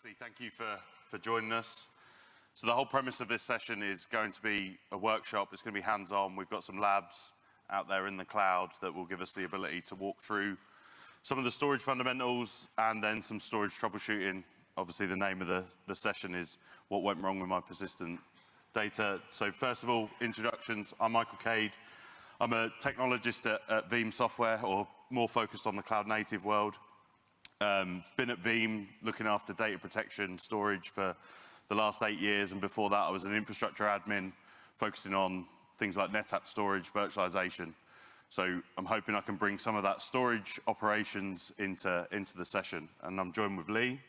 firstly, thank you for, for joining us. So the whole premise of this session is going to be a workshop. It's going to be hands-on. We've got some labs out there in the cloud that will give us the ability to walk through some of the storage fundamentals and then some storage troubleshooting. Obviously, the name of the, the session is What Went Wrong with My Persistent Data. So first of all, introductions. I'm Michael Cade. I'm a technologist at, at Veeam Software, or more focused on the cloud native world. Um, been at Veeam looking after data protection, storage for the last eight years, and before that I was an infrastructure admin focusing on things like NetApp storage, virtualization. So I'm hoping I can bring some of that storage operations into, into the session. And I'm joined with Lee.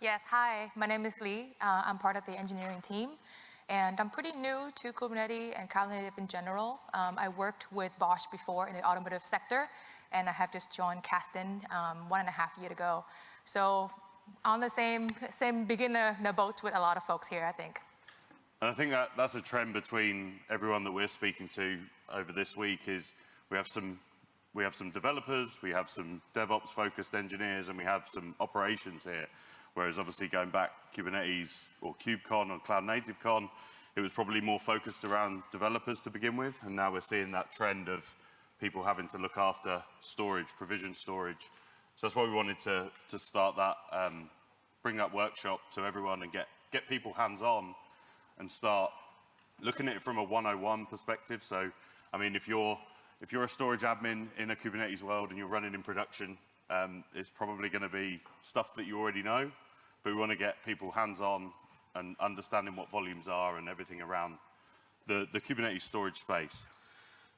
Yes, hi, my name is Lee. Uh, I'm part of the engineering team. And I'm pretty new to Kubernetes and Cloud Native in general. Um, I worked with Bosch before in the automotive sector, and I have just joined Kasten um, one and a half year ago. So on the same, same beginner boat with a lot of folks here, I think. And I think that that's a trend between everyone that we're speaking to over this week is we have some we have some developers, we have some DevOps focused engineers, and we have some operations here. Whereas obviously going back Kubernetes or KubeCon or Cloud Native Con, it was probably more focused around developers to begin with. And now we're seeing that trend of people having to look after storage, provision storage. So that's why we wanted to, to start that, um, bring that workshop to everyone and get, get people hands-on and start looking at it from a 101 perspective. So, I mean, if you're, if you're a storage admin in a Kubernetes world and you're running in production, um, it's probably going to be stuff that you already know, but we want to get people hands-on and understanding what volumes are and everything around the, the Kubernetes storage space.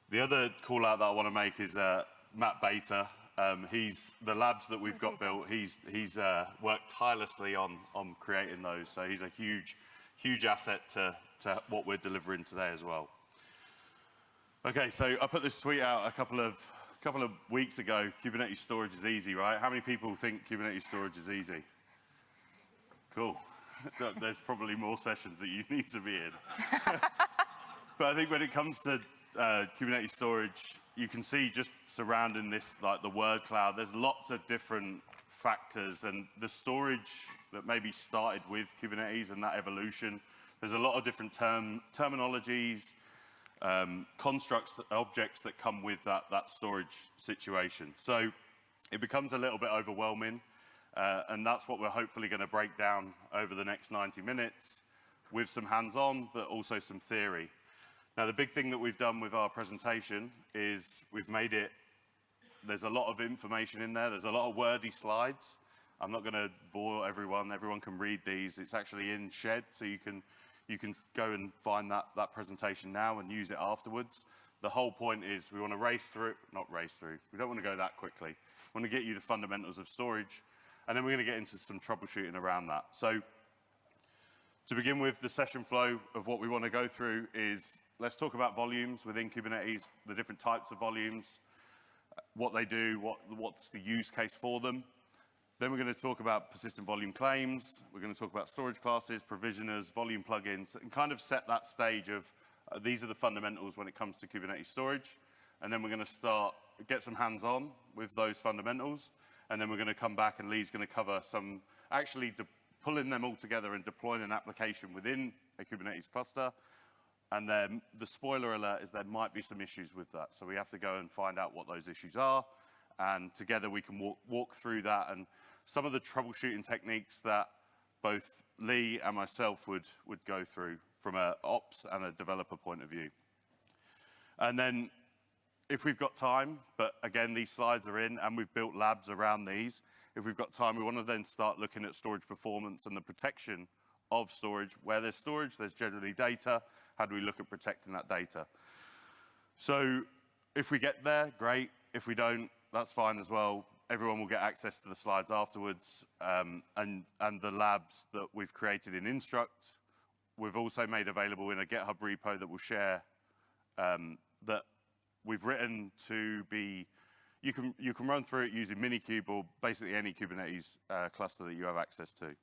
The other call out that I want to make is uh, Matt Bater. Um, he's the labs that we've got built. He's he's uh, worked tirelessly on on creating those. So he's a huge huge asset to to what we're delivering today as well. Okay, so I put this tweet out a couple of a couple of weeks ago. Kubernetes storage is easy, right? How many people think Kubernetes storage is easy? Cool. There's probably more sessions that you need to be in. but I think when it comes to uh, Kubernetes storage, you can see just surrounding this, like the word cloud, there's lots of different factors and the storage that maybe started with Kubernetes and that evolution. There's a lot of different term, terminologies, um, constructs, objects that come with that, that storage situation. So it becomes a little bit overwhelming. Uh, and that's what we're hopefully going to break down over the next 90 minutes with some hands-on, but also some theory. Now, the big thing that we've done with our presentation is we've made it, there's a lot of information in there. There's a lot of wordy slides. I'm not going to bore everyone. Everyone can read these. It's actually in Sched, so you can, you can go and find that, that presentation now and use it afterwards. The whole point is we want to race through, not race through, we don't want to go that quickly. We want to get you the fundamentals of storage, and then we're going to get into some troubleshooting around that. So to begin with, the session flow of what we want to go through is let's talk about volumes within Kubernetes, the different types of volumes, what they do, what, what's the use case for them. Then we're going to talk about persistent volume claims. We're going to talk about storage classes, provisioners, volume plugins, and kind of set that stage of uh, these are the fundamentals when it comes to Kubernetes storage. And then we're going to start, get some hands-on with those fundamentals. And then we're going to come back and Lee's going to cover some, actually pulling them all together and deploying an application within a Kubernetes cluster and then the spoiler alert is there might be some issues with that. So we have to go and find out what those issues are. And together we can walk, walk through that and some of the troubleshooting techniques that both Lee and myself would, would go through from a ops and a developer point of view. And then if we've got time, but again, these slides are in and we've built labs around these. If we've got time, we want to then start looking at storage performance and the protection of storage. Where there's storage, there's generally data. How do we look at protecting that data? So if we get there, great. If we don't, that's fine as well. Everyone will get access to the slides afterwards um, and, and the labs that we've created in Instruqt. We've also made available in a GitHub repo that we'll share um, that we've written to be, you can, you can run through it using Minikube or basically any Kubernetes uh, cluster that you have access to.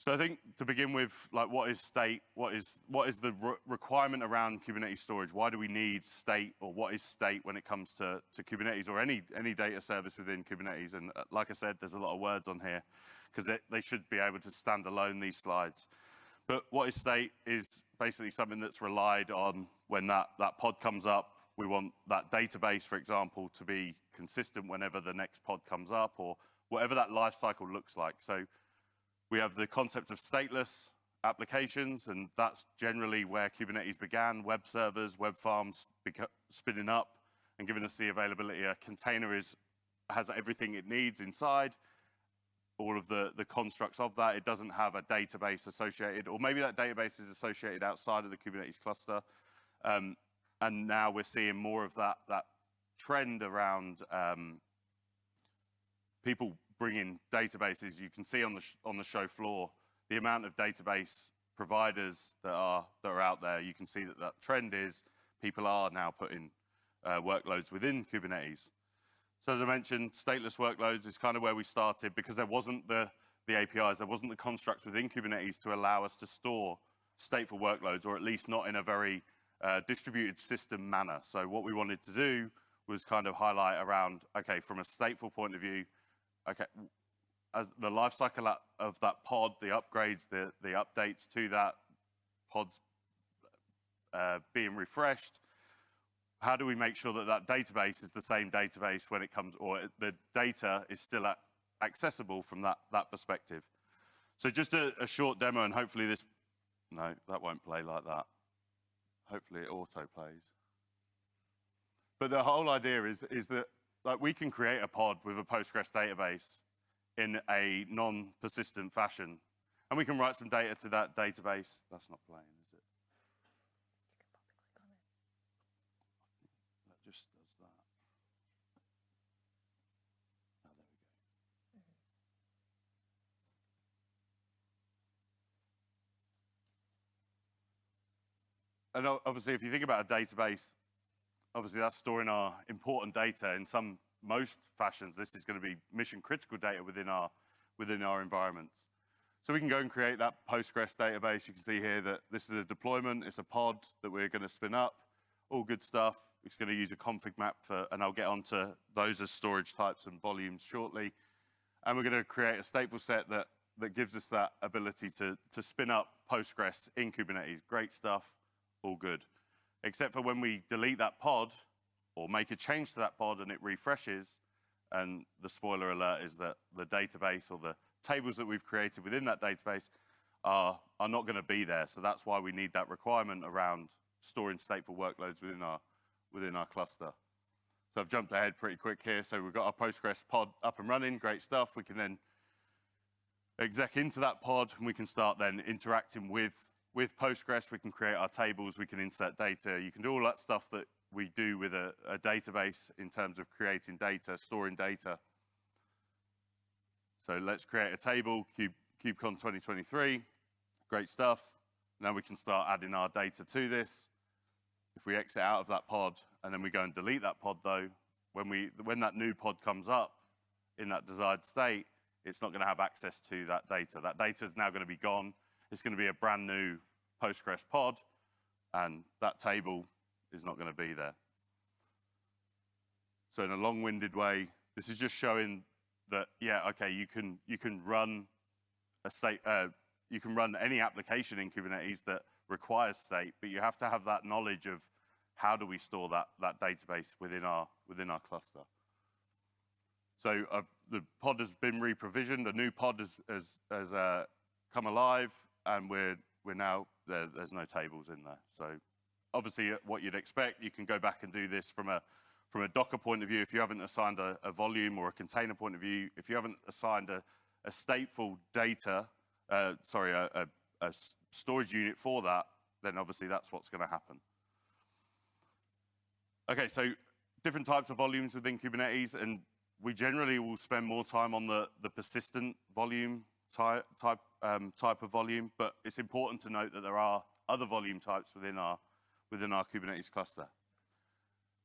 So I think to begin with, like what is state? What is, what is the re requirement around Kubernetes storage? Why do we need state or what is state when it comes to, to Kubernetes or any, any data service within Kubernetes? And uh, like I said, there's a lot of words on here. because they, they should be able to stand alone, these slides. But what is state is basically something that's relied on when that, that pod comes up. We want that database, for example, to be consistent whenever the next pod comes up or whatever that life cycle looks like. So we have the concept of stateless applications, and that's generally where Kubernetes began, web servers, web farms spinning up and giving us the availability. A container is, has everything it needs inside, all of the, the constructs of that. It doesn't have a database associated, or maybe that database is associated outside of the Kubernetes cluster. Um, and now we're seeing more of that, that trend around um, people bringing databases. You can see on the, on the show floor the amount of database providers that are, that are out there. You can see that that trend is people are now putting uh, workloads within Kubernetes. So as I mentioned, stateless workloads is kind of where we started because there wasn't the, the APIs, there wasn't the constructs within Kubernetes to allow us to store stateful workloads, or at least not in a very uh, distributed system manner. So what we wanted to do was kind of highlight around, okay, from a stateful point of view, okay, as the lifecycle of that pod, the upgrades, the, the updates to that pod's uh, being refreshed, how do we make sure that that database is the same database when it comes, or the data is still accessible from that, that perspective? So just a, a short demo, and hopefully this, no, that won't play like that. Hopefully it auto plays. But the whole idea is, is that like we can create a pod with a Postgres database in a non-persistent fashion. And we can write some data to that database. That's not playing, is it? That just does that. Oh, there we go. And obviously, if you think about a database, obviously that's storing our important data in some most fashions, this is going to be mission critical data within our, within our environments. So we can go and create that Postgres database. You can see here that this is a deployment. It's a pod that we're going to spin up. All good stuff. It's going to use a config map for, and I'll get onto those as storage types and volumes shortly. And we're going to create a stateful set that, that gives us that ability to, to spin up Postgres in Kubernetes. Great stuff, all good. Except for when we delete that pod, or make a change to that pod and it refreshes, and the spoiler alert is that the database or the tables that we've created within that database are, are not going to be there. So that's why we need that requirement around storing stateful workloads within our, within our cluster. So I've jumped ahead pretty quick here. So we've got our Postgres pod up and running, great stuff. We can then exec into that pod and we can start then interacting with, with Postgres. We can create our tables, we can insert data. You can do all that stuff that we do with a, a database in terms of creating data, storing data. So let's create a table, Cube, KubeCon 2023, great stuff. Now we can start adding our data to this. If we exit out of that pod and then we go and delete that pod though, when, we, when that new pod comes up in that desired state, it's not going to have access to that data. That data is now going to be gone. It's going to be a brand new Postgres pod, and that table is not going to be there. So in a long-winded way, this is just showing that, yeah, okay, you can, you can run a state, uh, you can run any application in Kubernetes that requires state, but you have to have that knowledge of how do we store that, that database within our, within our cluster. So uh, the pod has been re-provisioned, a new pod has, has, has uh, come alive, and we're, we're now, there, there's no tables in there. So obviously uh, what you'd expect, you can go back and do this from a, from a Docker point of view, if you haven't assigned a, a volume or a container point of view, if you haven't assigned a, a stateful data, uh, sorry, a, a, a storage unit for that, then obviously that's what's going to happen. Okay, so different types of volumes within Kubernetes, and we generally will spend more time on the, the persistent volume type, type, um, type of volume, but it's important to note that there are other volume types within our within our Kubernetes cluster.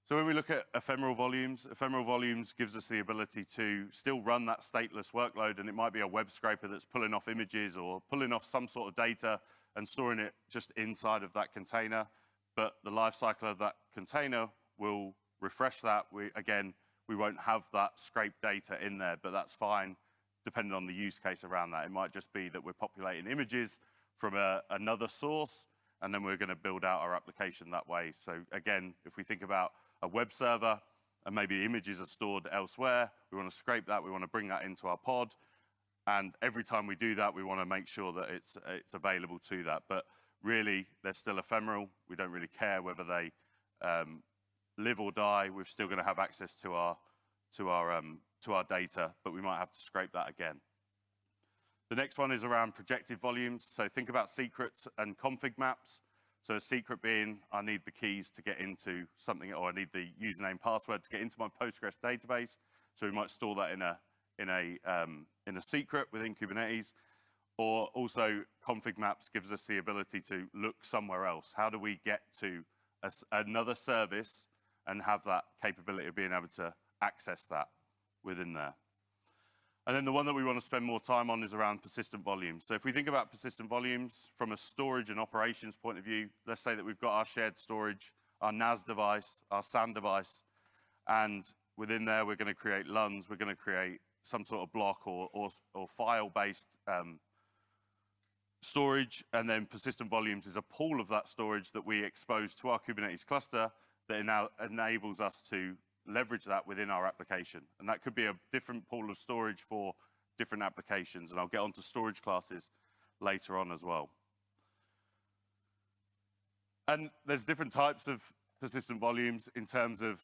So when we look at ephemeral volumes, ephemeral volumes gives us the ability to still run that stateless workload, and it might be a web scraper that's pulling off images or pulling off some sort of data and storing it just inside of that container. But the lifecycle of that container will refresh that. We, again, we won't have that scraped data in there, but that's fine. Depending on the use case around that. It might just be that we're populating images from a, another source, and then we're going to build out our application that way. So again, if we think about a web server, and maybe images are stored elsewhere, we want to scrape that, we want to bring that into our pod, and every time we do that, we want to make sure that it's, it's available to that. But really, they're still ephemeral. We don't really care whether they um, live or die. We're still going to have access to our, to, our, um, to our data, but we might have to scrape that again. The next one is around projected volumes. So think about secrets and config maps. So a secret being, I need the keys to get into something, or I need the username password to get into my Postgres database. So we might store that in a, in a, um, in a secret within Kubernetes. Or also config maps gives us the ability to look somewhere else. How do we get to a, another service and have that capability of being able to access that within there? And then the one that we want to spend more time on is around persistent volumes. So if we think about persistent volumes from a storage and operations point of view, let's say that we've got our shared storage, our NAS device, our SAN device, and within there we're going to create LUNs, we're going to create some sort of block or, or, or file-based um, storage, and then persistent volumes is a pool of that storage that we expose to our Kubernetes cluster that now enables us to leverage that within our application. And that could be a different pool of storage for different applications. And I'll get onto storage classes later on as well. And there's different types of persistent volumes in terms of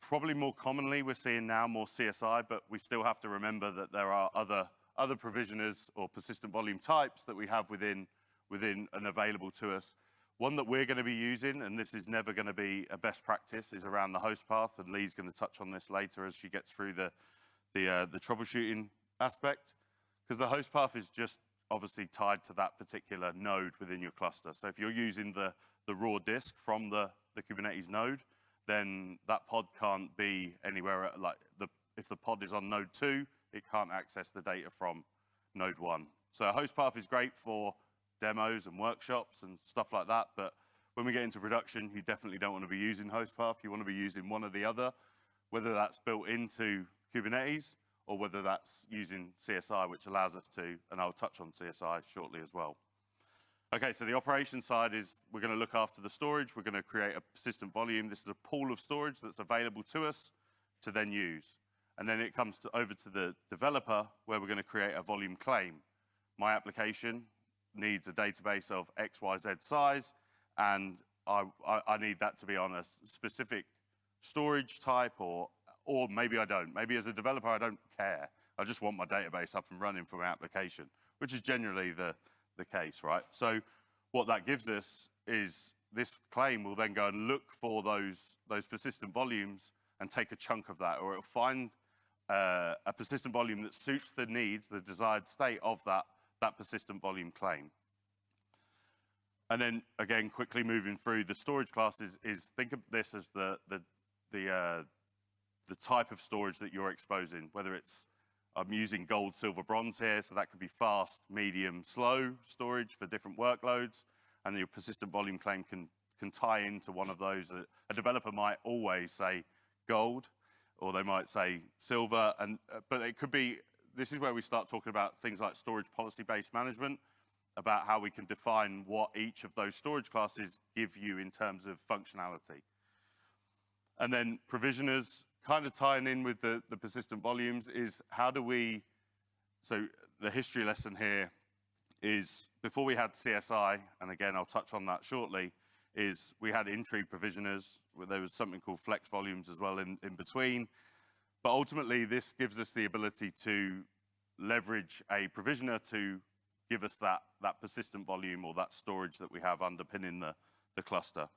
probably more commonly we're seeing now more CSI, but we still have to remember that there are other, other provisioners or persistent volume types that we have within, within and available to us. One that we're going to be using, and this is never going to be a best practice, is around the host path, and Lee's going to touch on this later as she gets through the, the, uh, the troubleshooting aspect, because the host path is just obviously tied to that particular node within your cluster. So if you're using the, the raw disk from the, the Kubernetes node, then that pod can't be anywhere, like the, if the pod is on node two, it can't access the data from node one. So a host path is great for demos and workshops and stuff like that. But when we get into production, you definitely don't want to be using host path. You want to be using one or the other, whether that's built into Kubernetes or whether that's using CSI, which allows us to, and I'll touch on CSI shortly as well. Okay, so the operation side is we're going to look after the storage. We're going to create a persistent volume. This is a pool of storage that's available to us to then use. And then it comes to, over to the developer where we're going to create a volume claim. My application needs a database of XYZ size, and I, I, I, need that to be on a specific storage type, or, or maybe I don't. Maybe as a developer, I don't care. I just want my database up and running for my application, which is generally the, the case, right? So what that gives us is this claim will then go and look for those, those persistent volumes and take a chunk of that, or it'll find uh, a persistent volume that suits the needs, the desired state of that that persistent volume claim. And then again, quickly moving through the storage classes is think of this as the, the, the, uh, the type of storage that you're exposing, whether it's I'm using gold, silver, bronze here, so that could be fast, medium, slow storage for different workloads, and your persistent volume claim can, can tie into one of those. A developer might always say gold, or they might say silver, and, uh, but it could be this is where we start talking about things like storage policy-based management, about how we can define what each of those storage classes give you in terms of functionality. And then provisioners, kind of tying in with the, the persistent volumes, is how do we, so the history lesson here is before we had CSI, and again, I'll touch on that shortly, is we had in-tree provisioners, where there was something called flex volumes as well in, in between, but ultimately, this gives us the ability to leverage a provisioner to give us that, that persistent volume or that storage that we have underpinning the, the cluster.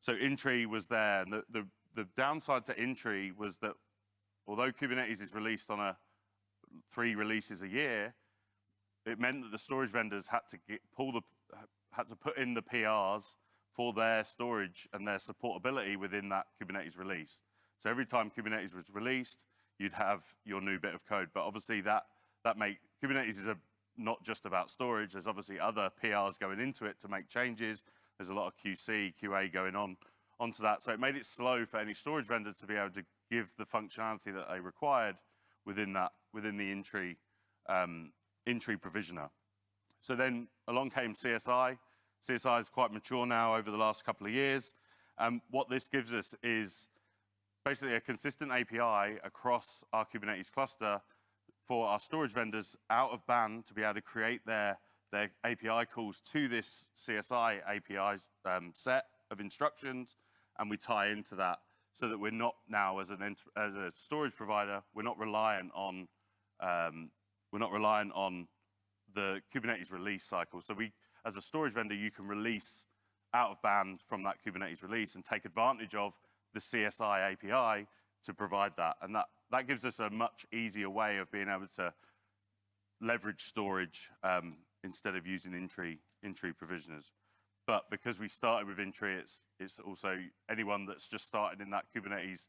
So in-tree was there, and the, the, the downside to in-tree was that although Kubernetes is released on a three releases a year, it meant that the storage vendors had to get, pull the, had to put in the PRs for their storage and their supportability within that Kubernetes release. So every time Kubernetes was released, you'd have your new bit of code. But obviously that, that make, Kubernetes is a, not just about storage. There's obviously other PRs going into it to make changes. There's a lot of QC, QA going on onto that. So it made it slow for any storage vendor to be able to give the functionality that they required within that, within the in-tree, um, provisioner. So then along came CSI. CSI is quite mature now over the last couple of years. And what this gives us is basically a consistent API across our Kubernetes cluster for our storage vendors out of band to be able to create their, their API calls to this CSI API um, set of instructions, and we tie into that so that we're not now, as, an, as a storage provider, we're not reliant on um, we're not reliant on the Kubernetes release cycle. So we, as a storage vendor, you can release out of band from that Kubernetes release and take advantage of the CSI API to provide that. And that, that gives us a much easier way of being able to leverage storage um, instead of using in-tree, in-tree provisioners. But because we started with in-tree, it's, it's also anyone that's just started in that Kubernetes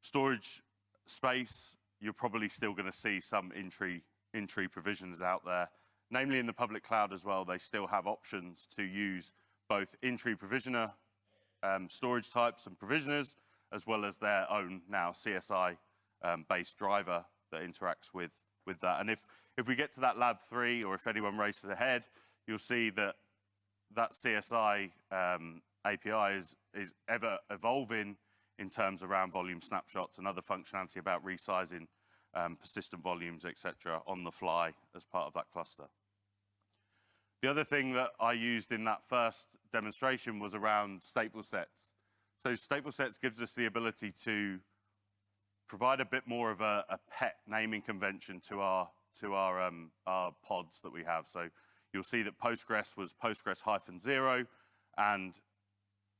storage space, you're probably still going to see some in-tree, in-tree provisions out there. Namely in the public cloud as well, they still have options to use both in-tree provisioner um, storage types and provisioners, as well as their own now CSI um, based driver that interacts with, with that. And if, if we get to that lab three, or if anyone races ahead, you'll see that that CSI um, API is, is ever evolving in terms around volume snapshots and other functionality about resizing um, persistent volumes, etc., on the fly as part of that cluster. The other thing that I used in that first demonstration was around stateful sets. So stateful sets gives us the ability to provide a bit more of a, a pet naming convention to our to our um, our pods that we have. So you'll see that Postgres was Postgres hyphen zero, and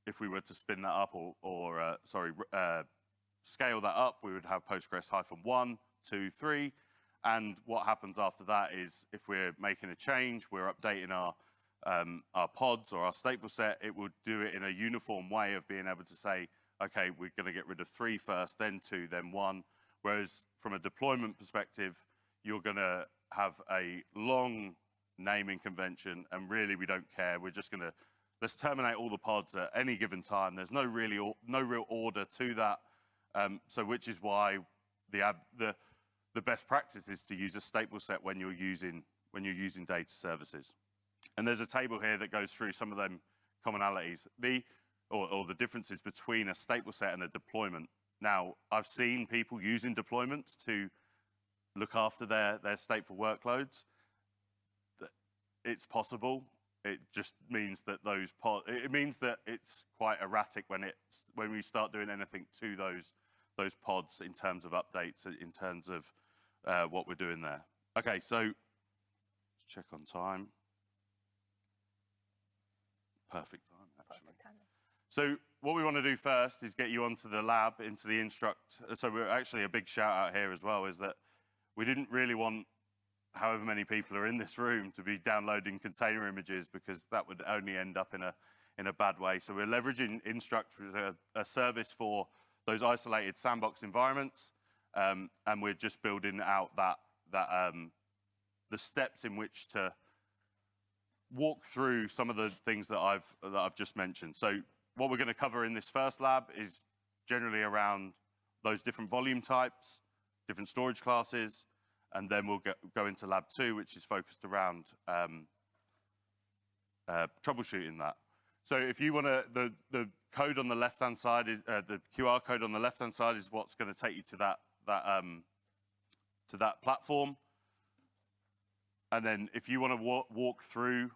if we were to spin that up or, or uh, sorry, uh, scale that up, we would have Postgres hyphen one, two, three, and what happens after that is if we're making a change, we're updating our, um, our pods or our stateful set, it would do it in a uniform way of being able to say, okay, we're going to get rid of three first, then two, then one. Whereas from a deployment perspective, you're going to have a long naming convention, and really we don't care. We're just going to let's terminate all the pods at any given time. There's no really no real order to that. Um, so which is why the the the best practice is to use a stateful set when you're using when you're using data services. And there's a table here that goes through some of them commonalities, the or, or the differences between a stateful set and a deployment. Now, I've seen people using deployments to look after their, their stateful workloads. It's possible. It just means that those it means that it's quite erratic when it's when we start doing anything to those those pods in terms of updates, in terms of uh, what we're doing there. Okay, so let's check on time. Perfect time, actually. Perfect timing. So what we want to do first is get you onto the lab, into the Instruqt. So we're actually a big shout out here as well is that we didn't really want however many people are in this room to be downloading container images because that would only end up in a in a bad way. So we're leveraging Instruqt, a, a service for those isolated sandbox environments um, and we're just building out that, that um, the steps in which to walk through some of the things that I've, that I've just mentioned. So what we're going to cover in this first lab is generally around those different volume types, different storage classes, and then we'll get, go into lab two, which is focused around um, uh, troubleshooting that. So if you want to, the, the code on the left-hand side, is uh, the QR code on the left-hand side is what's going to take you to that that um, to that platform. And then if you want to walk, walk through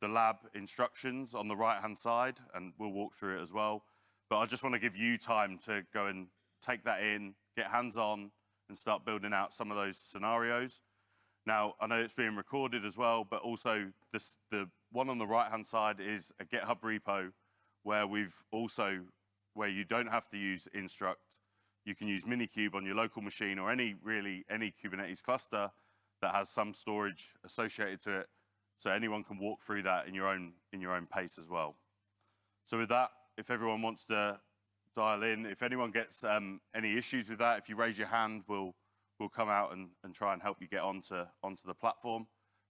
the lab instructions on the right-hand side, and we'll walk through it as well. But I just want to give you time to go and take that in, get hands-on, and start building out some of those scenarios. Now, I know it's being recorded as well, but also this, the one on the right-hand side is a GitHub repo where we've also, where you don't have to use Instruqt, you can use Minikube on your local machine or any really any Kubernetes cluster that has some storage associated to it. So anyone can walk through that in your own in your own pace as well. So with that, if everyone wants to dial in, if anyone gets um, any issues with that, if you raise your hand, we'll we'll come out and, and try and help you get onto onto the platform.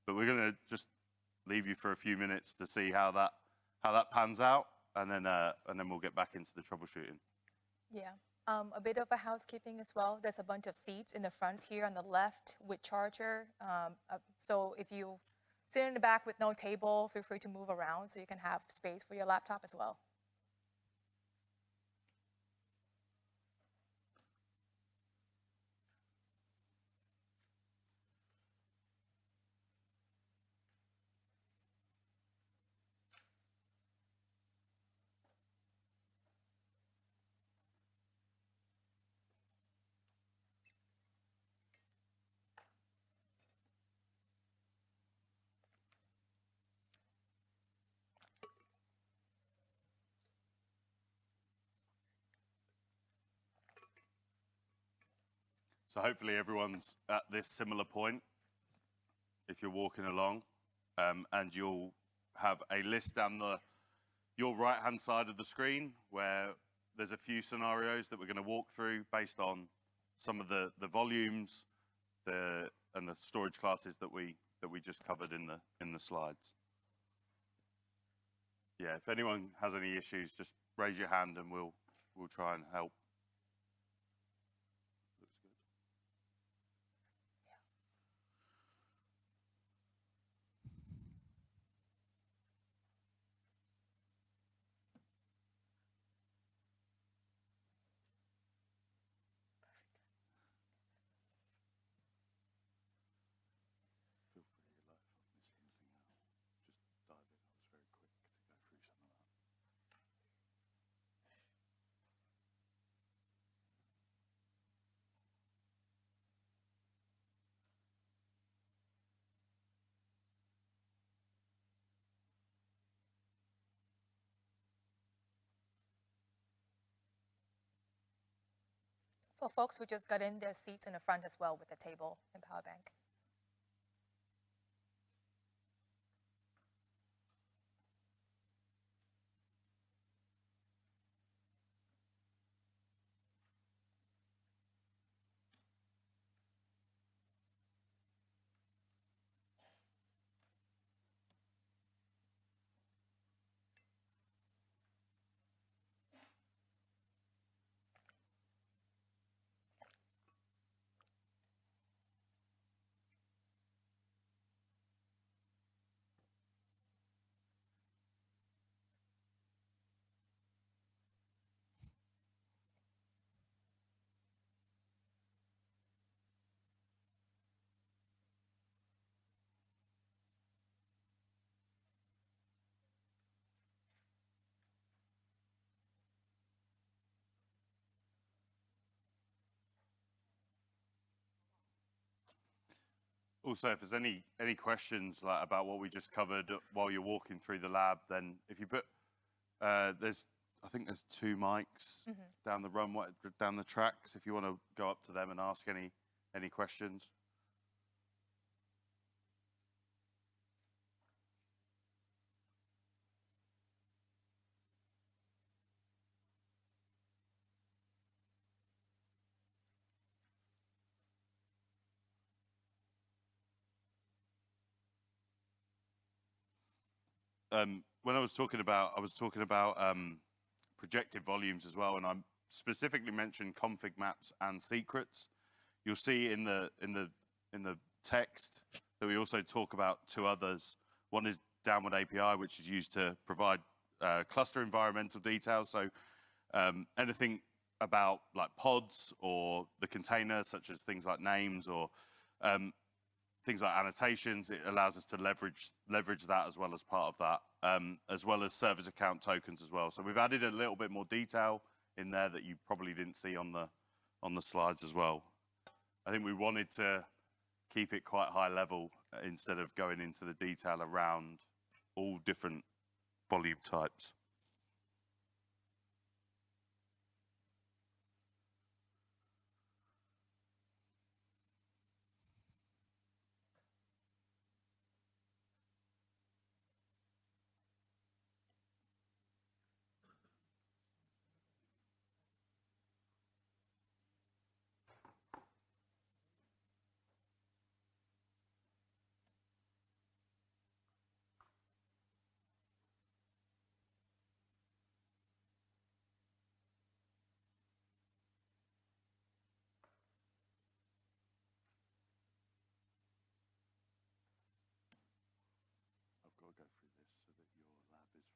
But we're going to just leave you for a few minutes to see how that how that pans out, and then uh, and then we'll get back into the troubleshooting. Yeah. Um, a bit of a housekeeping as well. There's a bunch of seats in the front here on the left with charger. Um, uh, so if you sit in the back with no table, feel free to move around so you can have space for your laptop as well. So hopefully everyone's at this similar point if you're walking along, um, and you'll have a list down the your right hand side of the screen where there's a few scenarios that we're going to walk through based on some of the, the volumes the, and the storage classes that we that we just covered in the in the slides. Yeah, if anyone has any issues, just raise your hand and we'll we'll try and help. Looks good. Feel free, like, if I've missed anything out, just dive in. I was very quick to go through some of that. For folks who just got in, their seats in the front as well with a table and power bank. Also, if there's any any questions like about what we just covered while you're walking through the lab, then if you put uh, there's I think there's two mics down the runway down the tracks. If you want to go up to them and ask any any questions. Um, when I was talking about, I was talking about um, projected volumes as well, and I specifically mentioned config maps and secrets. You'll see in the in the in the text that we also talk about two others. One is downward API, which is used to provide uh, cluster environmental details. So um, anything about like pods or the container, such as things like names or um, things like annotations. It allows us to leverage leverage that as well as part of that, um, as well as service account tokens as well. So we've added a little bit more detail in there that you probably didn't see on the on the slides as well. I think we wanted to keep it quite high level uh, instead of going into the detail around all different volume types.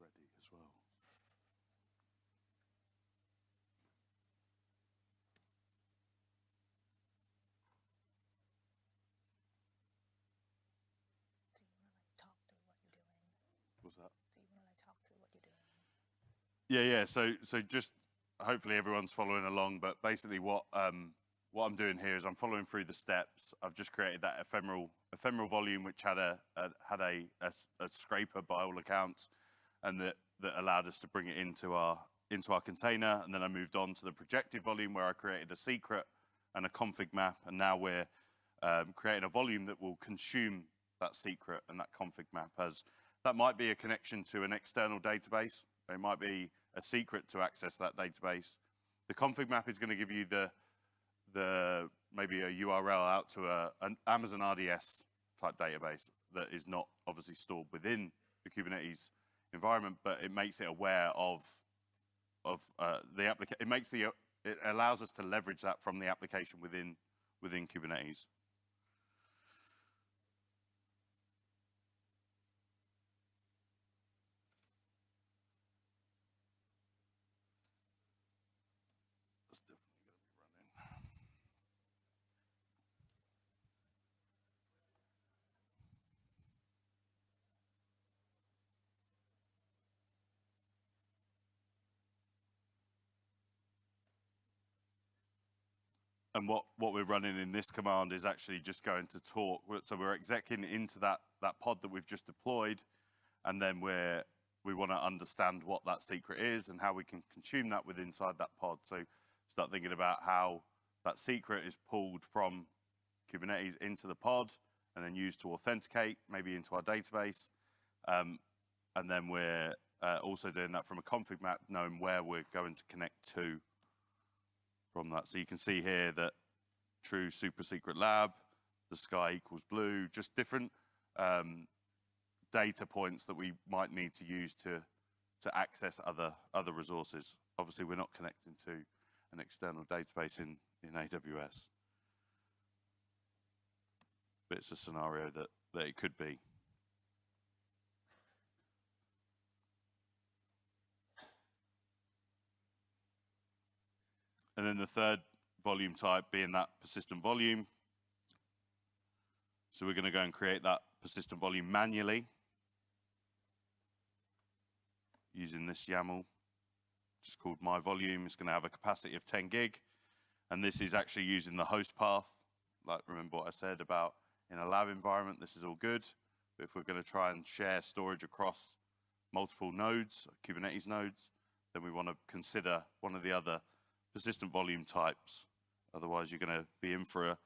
Ready as well. Do you want to like talk through what you're doing? What's that? Do you want to like talk through what you're doing? Yeah, yeah. So, so just hopefully everyone's following along. But basically, what um, what I'm doing here is I'm following through the steps. I've just created that ephemeral ephemeral volume, which had a, a had a, a a scraper by all accounts, and that that allowed us to bring it into our into our container. And then I moved on to the projected volume, where I created a secret and a config map. And now we're um, creating a volume that will consume that secret and that config map as that might be a connection to an external database. It might be a secret to access that database. The config map is going to give you the the maybe a URL out to a, an Amazon RDS type database that is not obviously stored within the Kubernetes environment, but it makes it aware of of uh, the application. It makes the it allows us to leverage that from the application within within Kubernetes. And what, what we're running in this command is actually just going to talk. So we're executing into that, that pod that we've just deployed, and then we're, we want to understand what that secret is and how we can consume that with inside that pod. So start thinking about how that secret is pulled from Kubernetes into the pod and then used to authenticate, maybe into our database. Um, and then we're uh, also doing that from a config map, knowing where we're going to connect to from that. So you can see here that true super secret lab, the sky equals blue, just different um, data points that we might need to use to, to access other, other resources. Obviously, we're not connecting to an external database in, in AWS. But it's a scenario that, that it could be. And then the third volume type being that persistent volume. So we're going to go and create that persistent volume manually using this YAML, which is called my volume. It's going to have a capacity of 10 gig. And this is actually using the host path. Like, remember what I said about in a lab environment, this is all good. But if we're going to try and share storage across multiple nodes, Kubernetes nodes, then we want to consider one of the other persistent volume types. Otherwise, you're going to be in for a,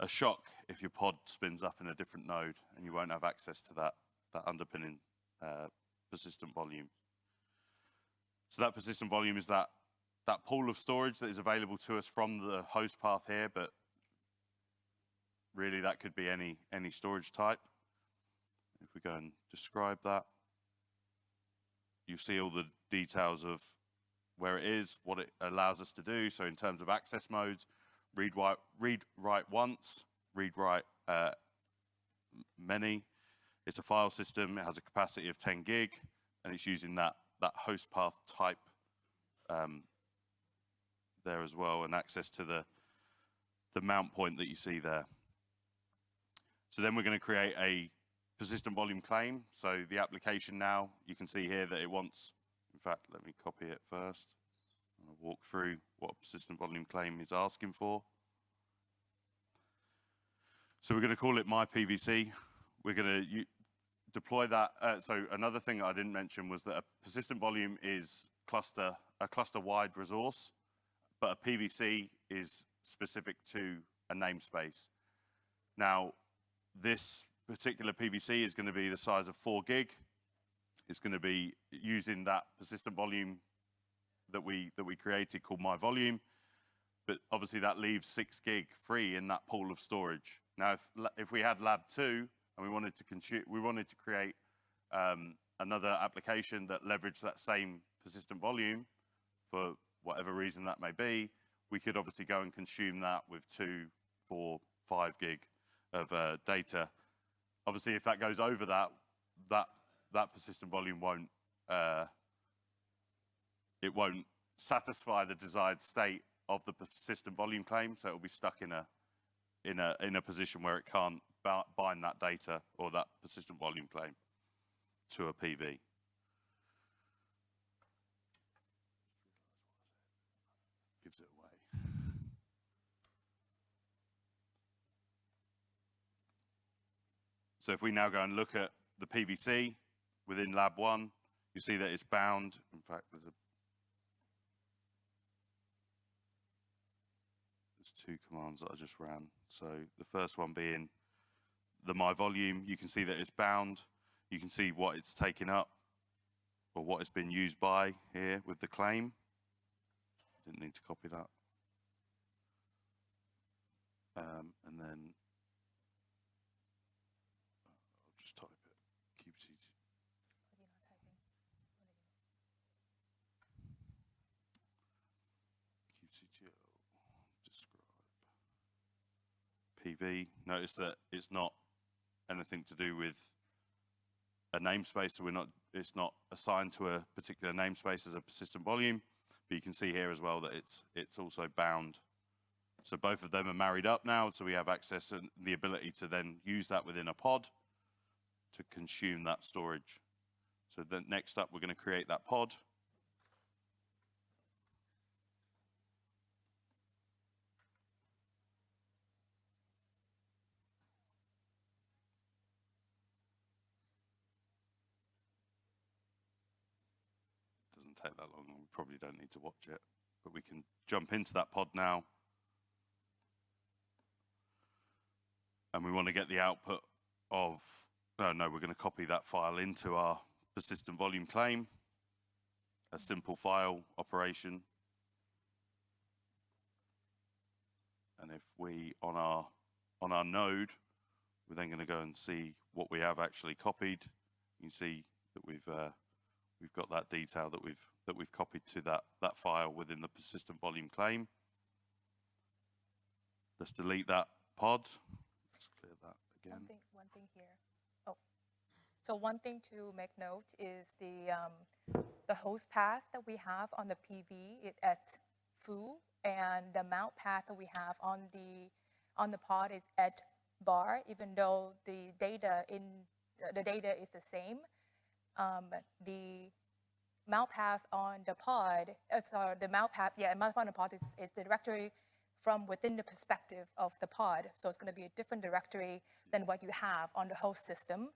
a shock if your pod spins up in a different node and you won't have access to that, that underpinning uh, persistent volume. So that persistent volume is that, that pool of storage that is available to us from the host path here, but really that could be any, any storage type. If we go and describe that, you see all the details of where it is, what it allows us to do. So in terms of access modes, read write, read write once, read write uh, many. It's a file system. It has a capacity of 10 gig, and it's using that that host path type um, there as well, and access to the the mount point that you see there. So then we're going to create a persistent volume claim. So the application now, you can see here that it wants fact, let me copy it first. I'll walk through what persistent volume claim is asking for. So we're going to call it my PVC. We're going to deploy that. Uh, so another thing I didn't mention was that a persistent volume is cluster a cluster-wide resource, but a PVC is specific to a namespace. Now, this particular PVC is going to be the size of four gig. It's going to be using that persistent volume that we that we created called my volume, but obviously that leaves six gig free in that pool of storage. Now, if if we had Lab two and we wanted to consume, we wanted to create um, another application that leveraged that same persistent volume for whatever reason that may be, we could obviously go and consume that with two, four, five gig of uh, data. Obviously, if that goes over that, that that persistent volume won't uh, it won't satisfy the desired state of the persistent volume claim, so it'll be stuck in a in a in a position where it can't bind that data or that persistent volume claim to a PV. Gives it away. So if we now go and look at the PVC within lab one, you see that it's bound. In fact, there's a there's two commands that I just ran. So the first one being the my volume, you can see that it's bound. You can see what it's taken up or what it's been used by here with the claim. Didn't need to copy that. Um, and then I'll just type it. QCT. kubectl describe Notice that it's not anything to do with a namespace, so we're not. It's not assigned to a particular namespace as a persistent volume. But you can see here as well that it's it's also bound. So both of them are married up now, so we have access and the ability to then use that within a pod to consume that storage. So then next up, we're going to create that pod. Doesn't take that long. and We probably don't need to watch it, but we can jump into that pod now. And we want to get the output of, no, no, we're going to copy that file into our persistent volume claim, a simple file operation. And if we, on our, on our node, we're then going to go and see what we have actually copied. You can see that we've, uh, we've got that detail that we've, that we've copied to that, that file within the persistent volume claim. Let's delete that pod. Let's clear that again. One thing, one thing here. Oh, so one thing to make note is the um, the host path that we have on the PV it at foo, and the mount path that we have on the on the pod is at bar. Even though the data in the data is the same, um, the mount path on the pod, uh, sorry, the mount path, yeah, mount path on the pod is, is the directory from within the perspective of the pod. So it's going to be a different directory than what you have on the host system.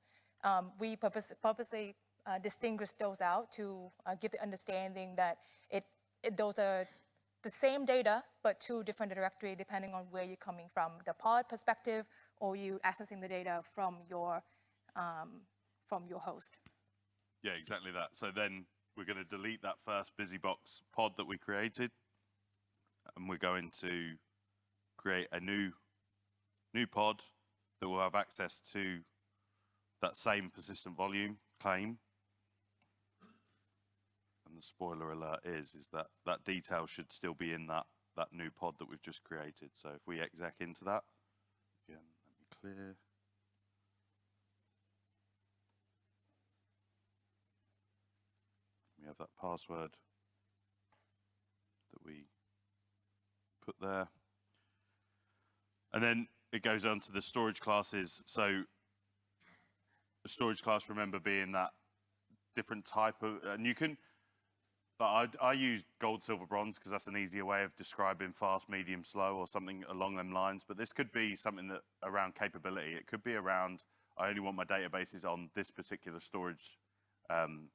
Um, we purpose, purposely uh, distinguish those out to uh, give the understanding that it, it, those are the same data, but two different directory depending on where you're coming from, the pod perspective or you accessing the data from your, um, from your host. Yeah, exactly that. So then we're going to delete that first BusyBox pod that we created, and we're going to create a new new pod that will have access to that same persistent volume claim. And the spoiler alert is is that that detail should still be in that that new pod that we've just created. So if we exec into that, again, let me clear. We have that password that we put there. And then it goes on to the storage classes. So the storage class, remember, being that different type of, and you can, but I, I use gold, silver, bronze because that's an easier way of describing fast, medium, slow, or something along them lines. But this could be something that around capability. It could be around, I only want my databases on this particular storage um,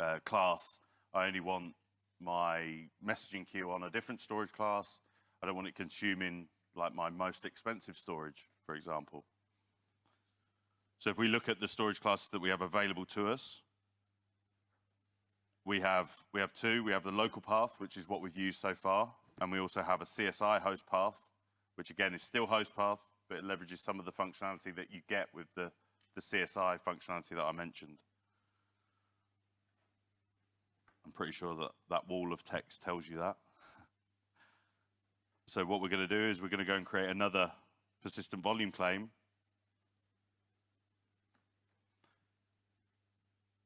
uh, class. I only want my messaging queue on a different storage class. I don't want it consuming like my most expensive storage, for example. So if we look at the storage classes that we have available to us, we have, we have two. We have the local path, which is what we've used so far. And we also have a CSI host path, which again is still host path, but it leverages some of the functionality that you get with the, the CSI functionality that I mentioned. I'm pretty sure that that wall of text tells you that. so what we're going to do is we're going to go and create another persistent volume claim.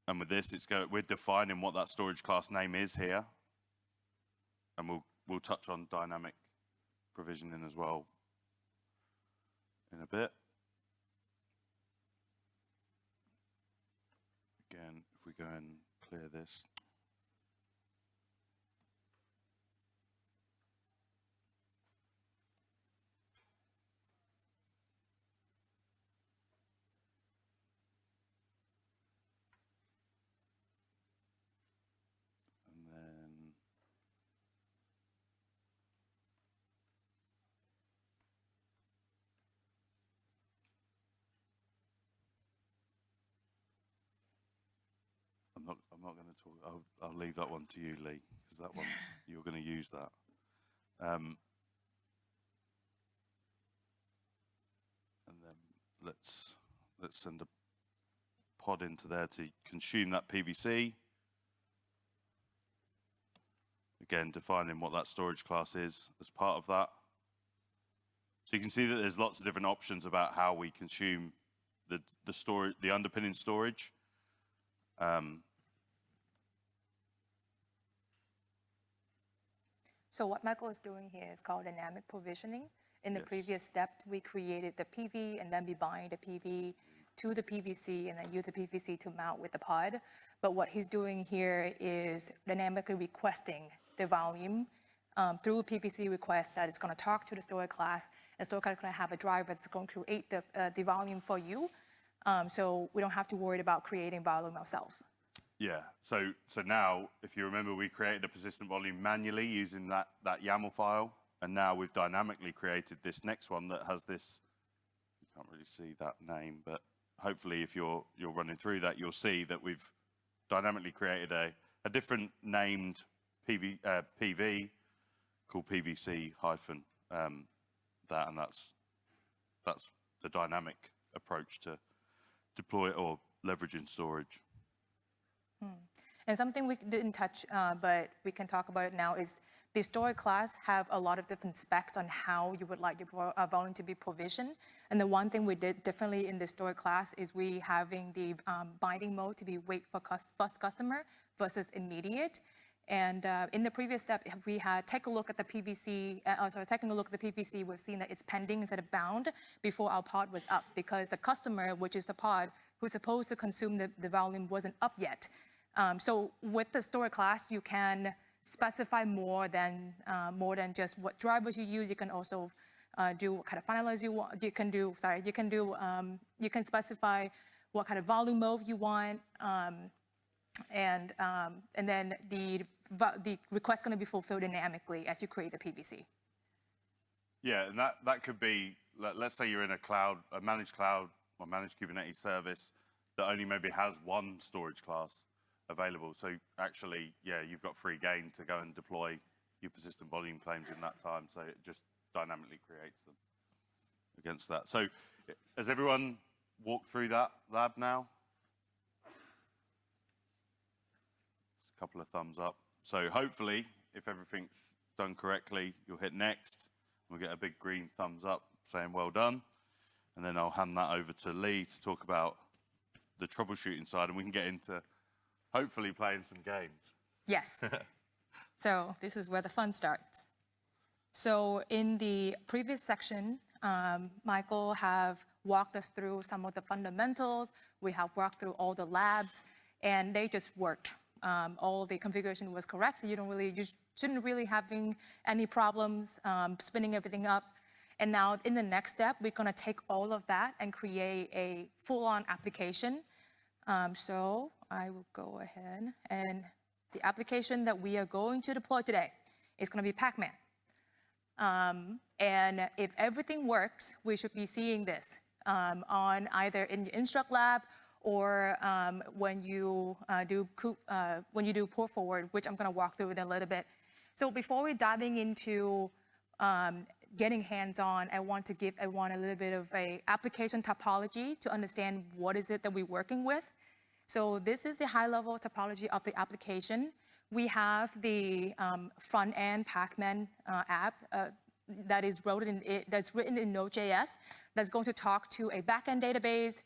And with this, it's go, we're defining what that storage class name is here. And we'll, we'll touch on dynamic provisioning as well in a bit. Again, if we go and clear this. And then I'm not. I'm not going to talk. I'll, I'll leave that one to you, Lee, because that one's you're going to use that. Um, and then let's let's send a pod into there to consume that PVC. Again, defining what that storage class is as part of that. So you can see that there's lots of different options about how we consume the the storage, the underpinning storage. Um, So what Michael is doing here is called dynamic provisioning. In the Yes. previous step, we created the PV and then we bind the PV to the PVC and then use the PVC to mount with the pod. But what he's doing here is dynamically requesting the volume um, through a PVC request that is going to talk to the storage class, and storage class is going to have a driver that's going to create the, uh, the volume for you. Um, so we don't have to worry about creating volume ourselves. Yeah. So so now, if you remember, we created a persistent volume manually using that that YAML file, and now we've dynamically created this next one that has this. You can't really see that name, but hopefully, if you're you're running through that, you'll see that we've dynamically created a a different named PV uh, PV called PVC hyphen um, that, and that's that's the dynamic approach to deploy or leveraging storage. And something we didn't touch, uh, but we can talk about it now, is the storage class have a lot of different specs on how you would like your uh, volume to be provisioned. And the one thing we did differently in the storage class is we having the um, binding mode to be wait for cus- first customer versus immediate. And uh, in the previous step, we had take a look at the PVC, uh, oh, sorry, taking a look at the PVC, we've seen that it's pending instead of bound before our pod was up because the customer, which is the pod, who's supposed to consume the, the volume wasn't up yet. Um, so with the storage class, you can specify more than uh, more than just what drivers you use. You can also uh, do what kind of finalize you want. You can do sorry. You can do um, you can specify what kind of volume mode you want, um, and um, and then the the request going to be fulfilled dynamically as you create the PVC. Yeah, and that, that could be, let, let's say you're in a cloud, a managed cloud or managed Kubernetes service that only maybe has one storage class available. So actually, yeah, you've got free gain to go and deploy your persistent volume claims in that time. So it just dynamically creates them against that. So has everyone walked through that lab now? a couple of thumbs up. So hopefully, if everything's done correctly, you'll hit next. We'll get a big green thumbs up saying well done. And then I'll hand that over to Lee to talk about the troubleshooting side and we can get into hopefully playing some games. Yes. so this is where the fun starts. So in the previous section, um, Michael have walked us through some of the fundamentals. We have walked through all the labs, and they just worked. Um, all the configuration was correct. You don't really, you shouldn't really having any problems um, spinning everything up. And now in the next step, we're gonna take all of that and create a full-on application. Um, so I will go ahead and the application that we are going to deploy today is going to be Pacman. Um, and if everything works, we should be seeing this um, on either in the Instruqt Lab or um, when you uh, do uh, when you do port forward, which I'm going to walk through in a little bit. So before we diving into um, getting hands-on, I want to give everyone a little bit of a application topology to understand what is it that we're working with. So this is the high-level topology of the application. We have the um, front-end Pacman uh, app uh, that is wrote in that's written in Node.js that's going to talk to a backend database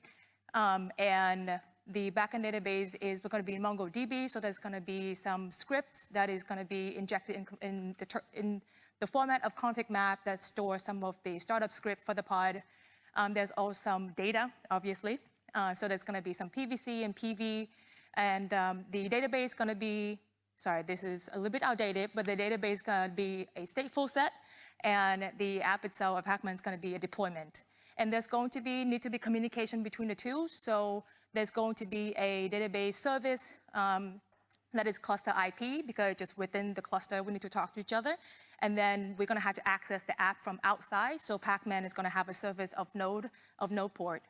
um, and the backend database is going to be in MongoDB, so there's going to be some scripts that is going to be injected in, in, the, in the format of config map that stores some of the startup script for the pod. Um, there's also some data, obviously. Uh, so there's going to be some PVC and PV, and um, the database is going to be, sorry, this is a little bit outdated, but the database is going to be a stateful set, and the app itself, of Pacman is going to be a deployment. And there's going to be, need to be communication between the two. So there's going to be a database service um, that is cluster IP because just within the cluster, we need to talk to each other. And then we're going to have to access the app from outside. So Pacman is going to have a service of node, of node port.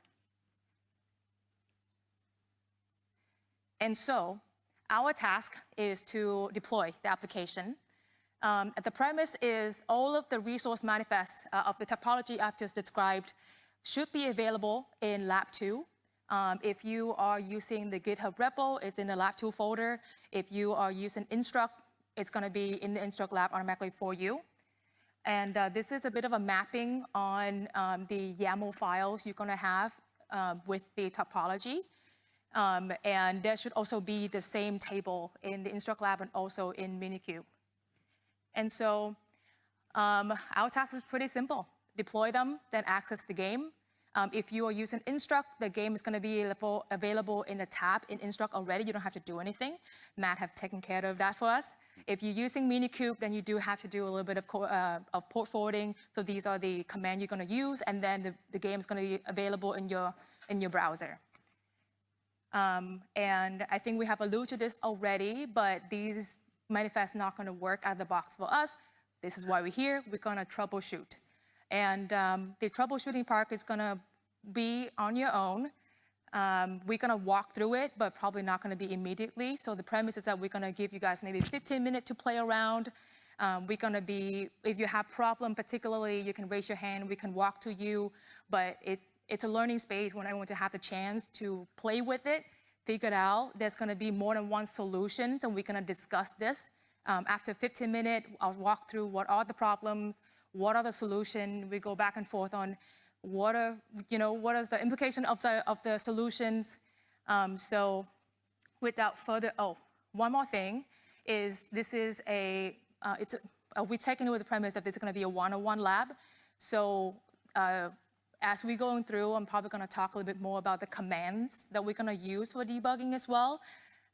And so our task is to deploy the application. Um, the premise is all of the resource manifests uh, of the topology I've just described should be available in Lab 2. Um, if you are using the GitHub repo, it's in the Lab 2 folder. If you are using Instruqt, it's going to be in the Instruqt lab automatically for you. And uh, this is a bit of a mapping on um, the YAML files you're going to have uh, with the topology. Um, and there should also be the same table in the Instruqt lab and also in Minikube. And so um, our task is pretty simple. Deploy them, then access the game. Um, if you are using Instruqt, the game is going to be available in the tab in Instruqt already. You don't have to do anything. Matt have taken care of that for us. If you're using Minikube, then you do have to do a little bit of, uh, of port forwarding. So these are the commands you're going to use, and then the, the game is going to be available in your, in your browser. Um, and I think we have alluded to this already, but these manifests not going to work out of the box for us. This is why we're here. We're going to troubleshoot. And um, the troubleshooting part is going to be on your own. Um, we're going to walk through it, but probably not going to be immediately. So the premise is that we're going to give you guys maybe 15 minutes to play around. Um, we're going to be, if you have problem particularly, you can raise your hand. We can walk to you. But it, it's a learning space when I want to have the chance to play with it, figure it out. There's going to be more than one solution, and we're going to discuss this. Um, after 15 minutes, I'll walk through what are the problems, what are the solution? We go back and forth on what are, you know, what is the implication of the, of the solutions? Um, so without further, oh, one more thing is this is a, uh, it's a, uh, we take into the premise that this is going to be a one-on-one lab. So uh, as we're going through, I'm probably going to talk a little bit more about the commands that we're going to use for debugging as well.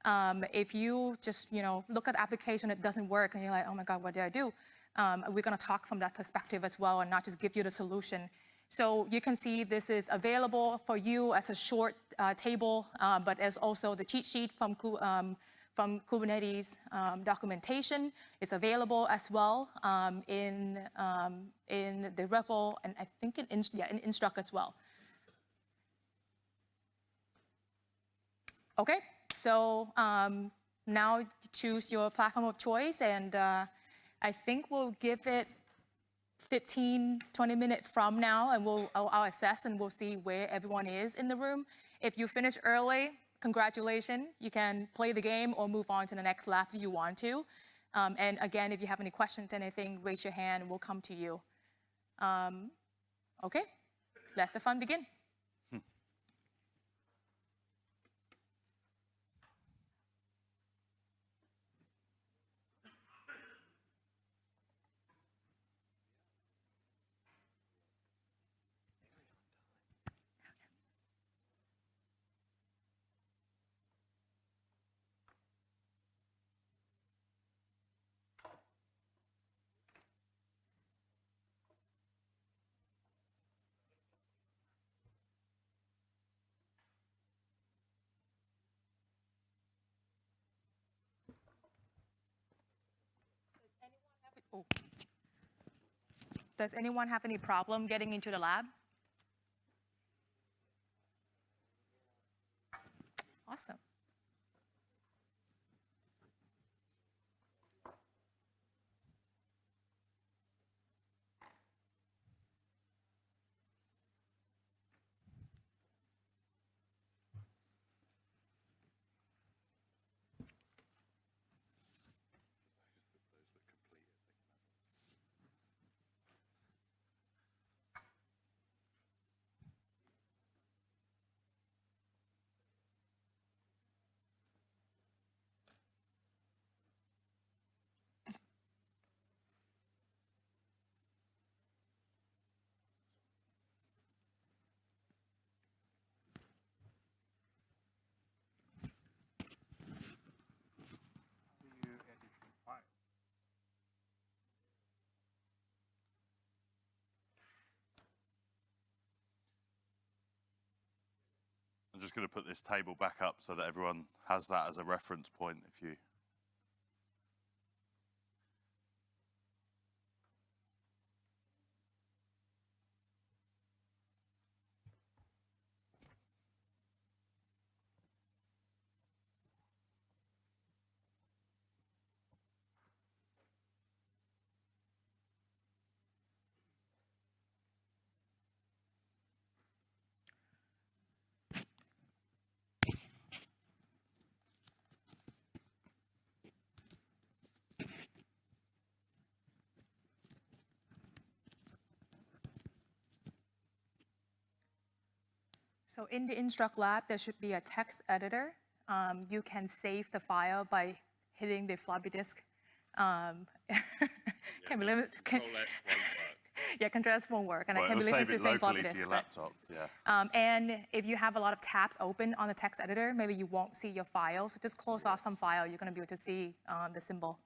Um, if you just, you know, look at the application, it doesn't work, and you're like, oh my God, what did I do? Um, we're going to talk from that perspective as well and not just give you the solution. So you can see this is available for you as a short uh, table, uh, but as also the cheat sheet from, um, from Kubernetes um, documentation It's available as well um, in, um, in the repo and I think in, yeah, in Instruqt as well. Okay, so um, now choose your platform of choice and uh, I think we'll give it 15, 20 minutes from now, and we'll I'll, I'll, assess and we'll see where everyone is in the room. If you finish early, congratulations. You can play the game or move on to the next lap if you want to. Um, and again, if you have any questions, or anything, raise your hand. We'll come to you. Um, okay, let the fun begin. Oh. Does anyone have any problem getting into the lab? Awesome. Just going to put this table back up so that everyone has that as a reference point. If you So in the Instruqt Lab, there should be a text editor. Um, you can save the file by hitting the floppy disk. Um, can be limit, can, yeah, Control S won't work, and I can't believe it's save the same floppy locally to disk. your laptop. Yeah. Um, and if you have a lot of tabs open on the text editor, maybe you won't see your file. So just close off some file. You're going to be able to see um, the symbol.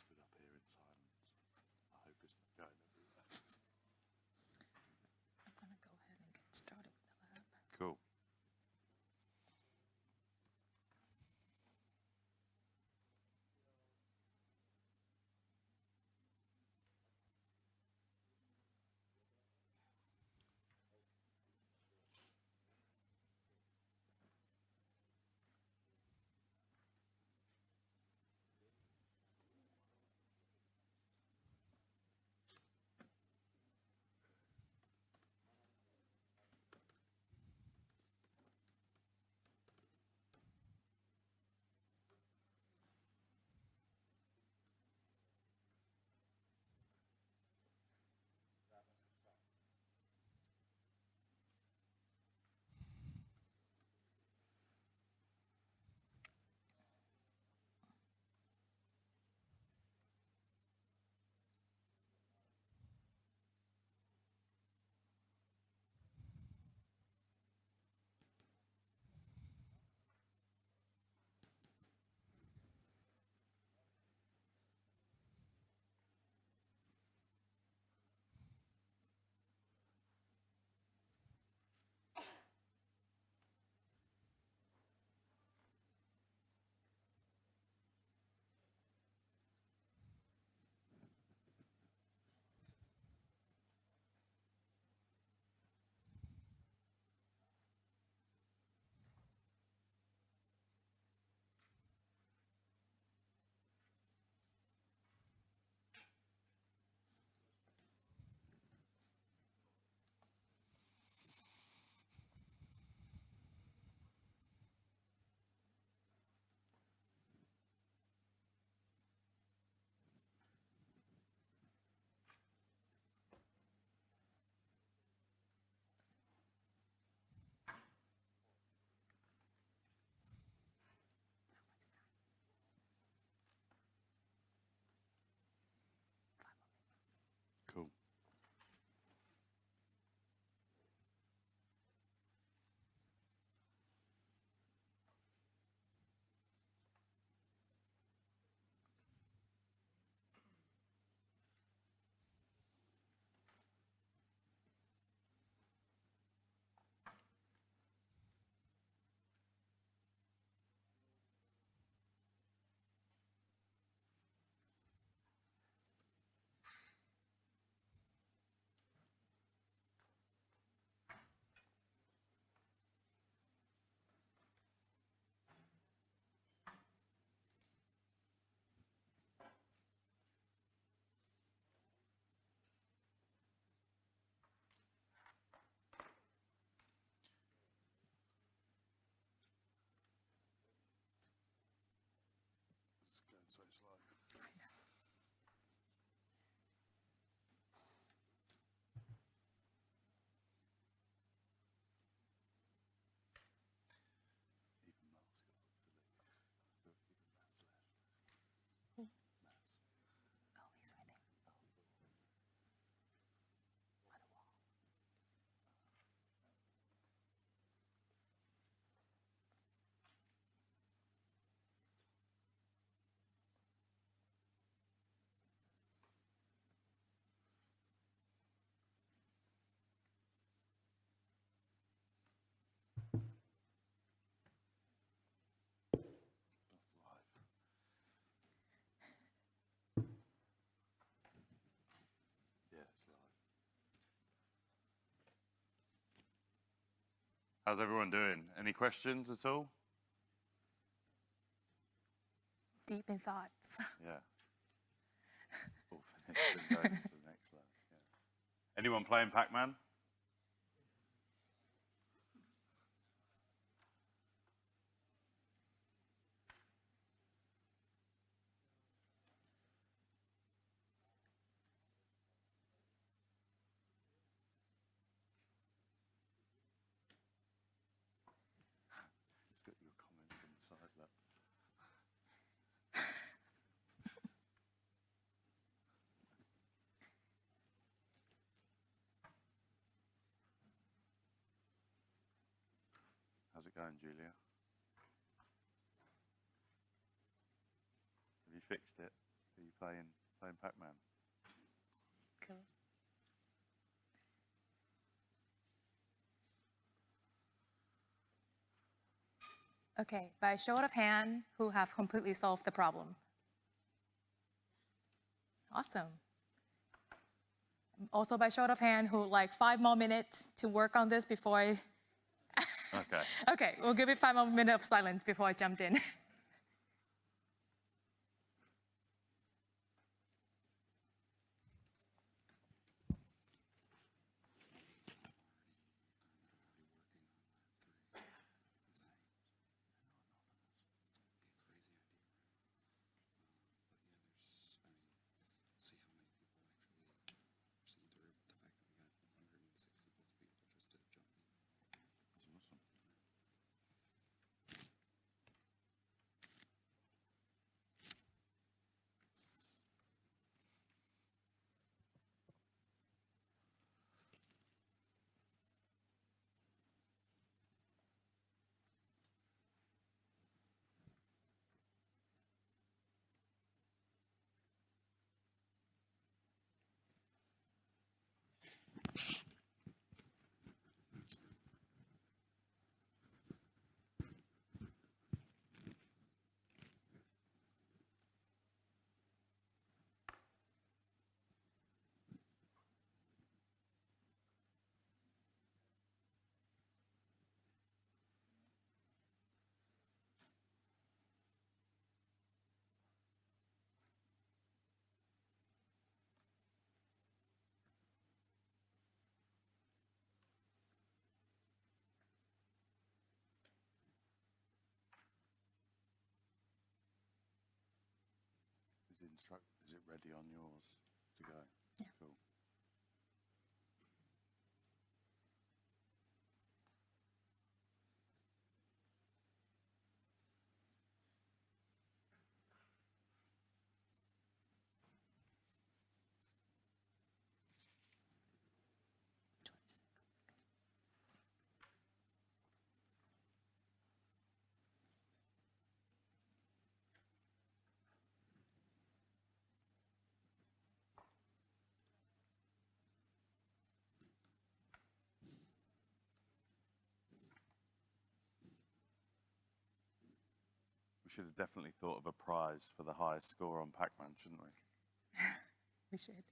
stood up here inside. so it's like. How's everyone doing? Any questions at all? Deep in thoughts. Yeah. And going to the next level. Yeah. Anyone playing Pac-Man? Just got your comments on the side there. How's it going, Julia? Have you fixed it? Are you playing playing Pac-Man? Cool. Okay, by show of hand, who have completely solved the problem? Awesome. Also by show of hand, who like five more minutes to work on this before I, Okay. okay, we'll give it five more minutes of silence before I jumped in. Instruqt? Is it ready on yours to go? Yeah. Cool. We should have definitely thought of a prize for the highest score on Pac-Man, shouldn't we? we should.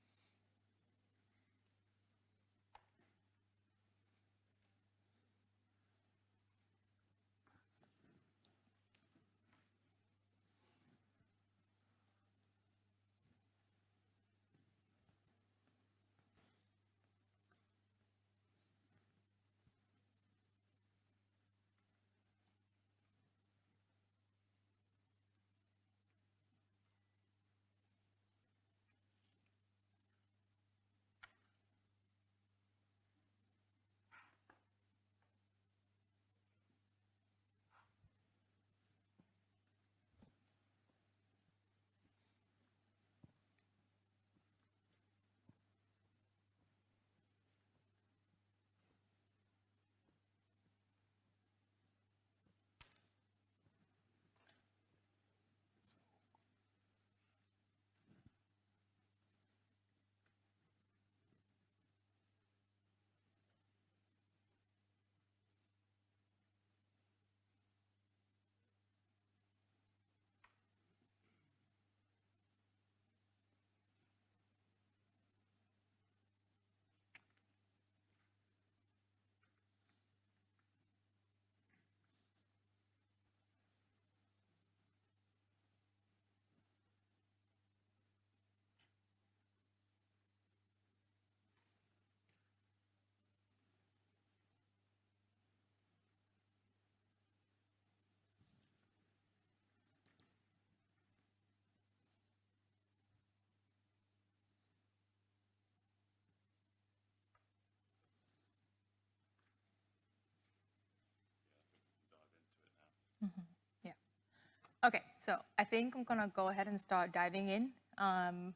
So I think I'm gonna go ahead and start diving in. Um,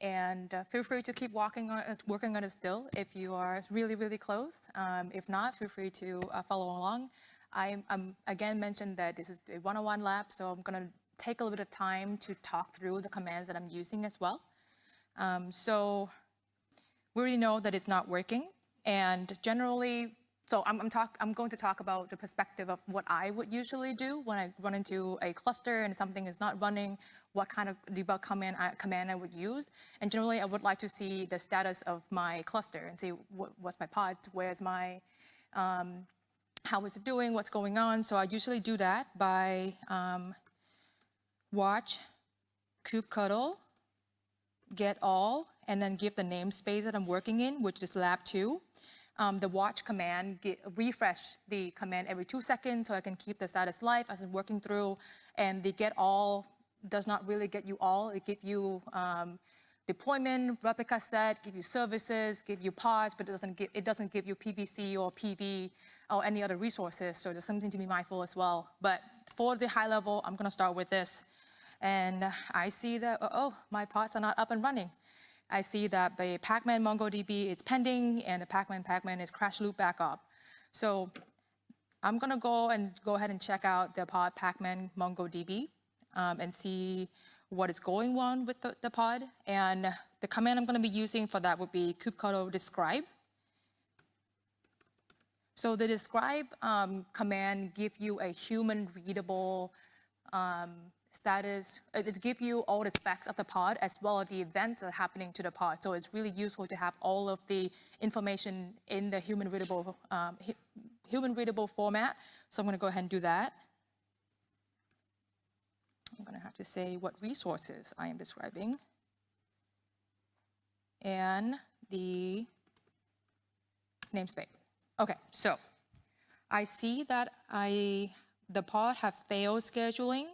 and uh, feel free to keep walking on, working on it still if you are really, really close. Um, if not, feel free to uh, follow along. I'm, I'm again mentioned that this is a one-on-one lab, so I'm gonna take a little bit of time to talk through the commands that I'm using as well. Um, so we already know that it's not working. And generally, so I'm, I'm, talk, I'm going to talk about the perspective of what I would usually do when I run into a cluster and something is not running, what kind of debug command I, command I would use. And generally, I would like to see the status of my cluster and see what, what's my pod, where's my, um, how is it doing, what's going on. So I usually do that by um, watch kubectl get all, and then give the namespace that I'm working in, which is lab two. Um, the watch command, get, refresh the command every two seconds so I can keep the status live as I'm working through. And the get all does not really get you all. It gives you um, deployment, replica set, give you services, give you pods, but it doesn't give, it doesn't give you PVC or PV or any other resources. So there's something to be mindful as well. But for the high level, I'm gonna start with this. And I see that, oh, my pods are not up and running. I see that the Pacman MongoDB is pending and the Pacman Pacman is crash loop back off. So I'm gonna go and go ahead and check out the pod Pacman MongoDB um, and see what is going on with the, the pod. And the command I'm gonna be using for that would be kubectl describe. So the describe um, command give you a human readable um, status, it gives you all the specs of the pod as well as the events that are happening to the pod. So it's really useful to have all of the information in the human readable, um, human readable format. So I'm gonna go ahead and do that. I'm gonna have to say what resources I am describing. And the namespace. Okay, so I see that I, the pod have failed scheduling.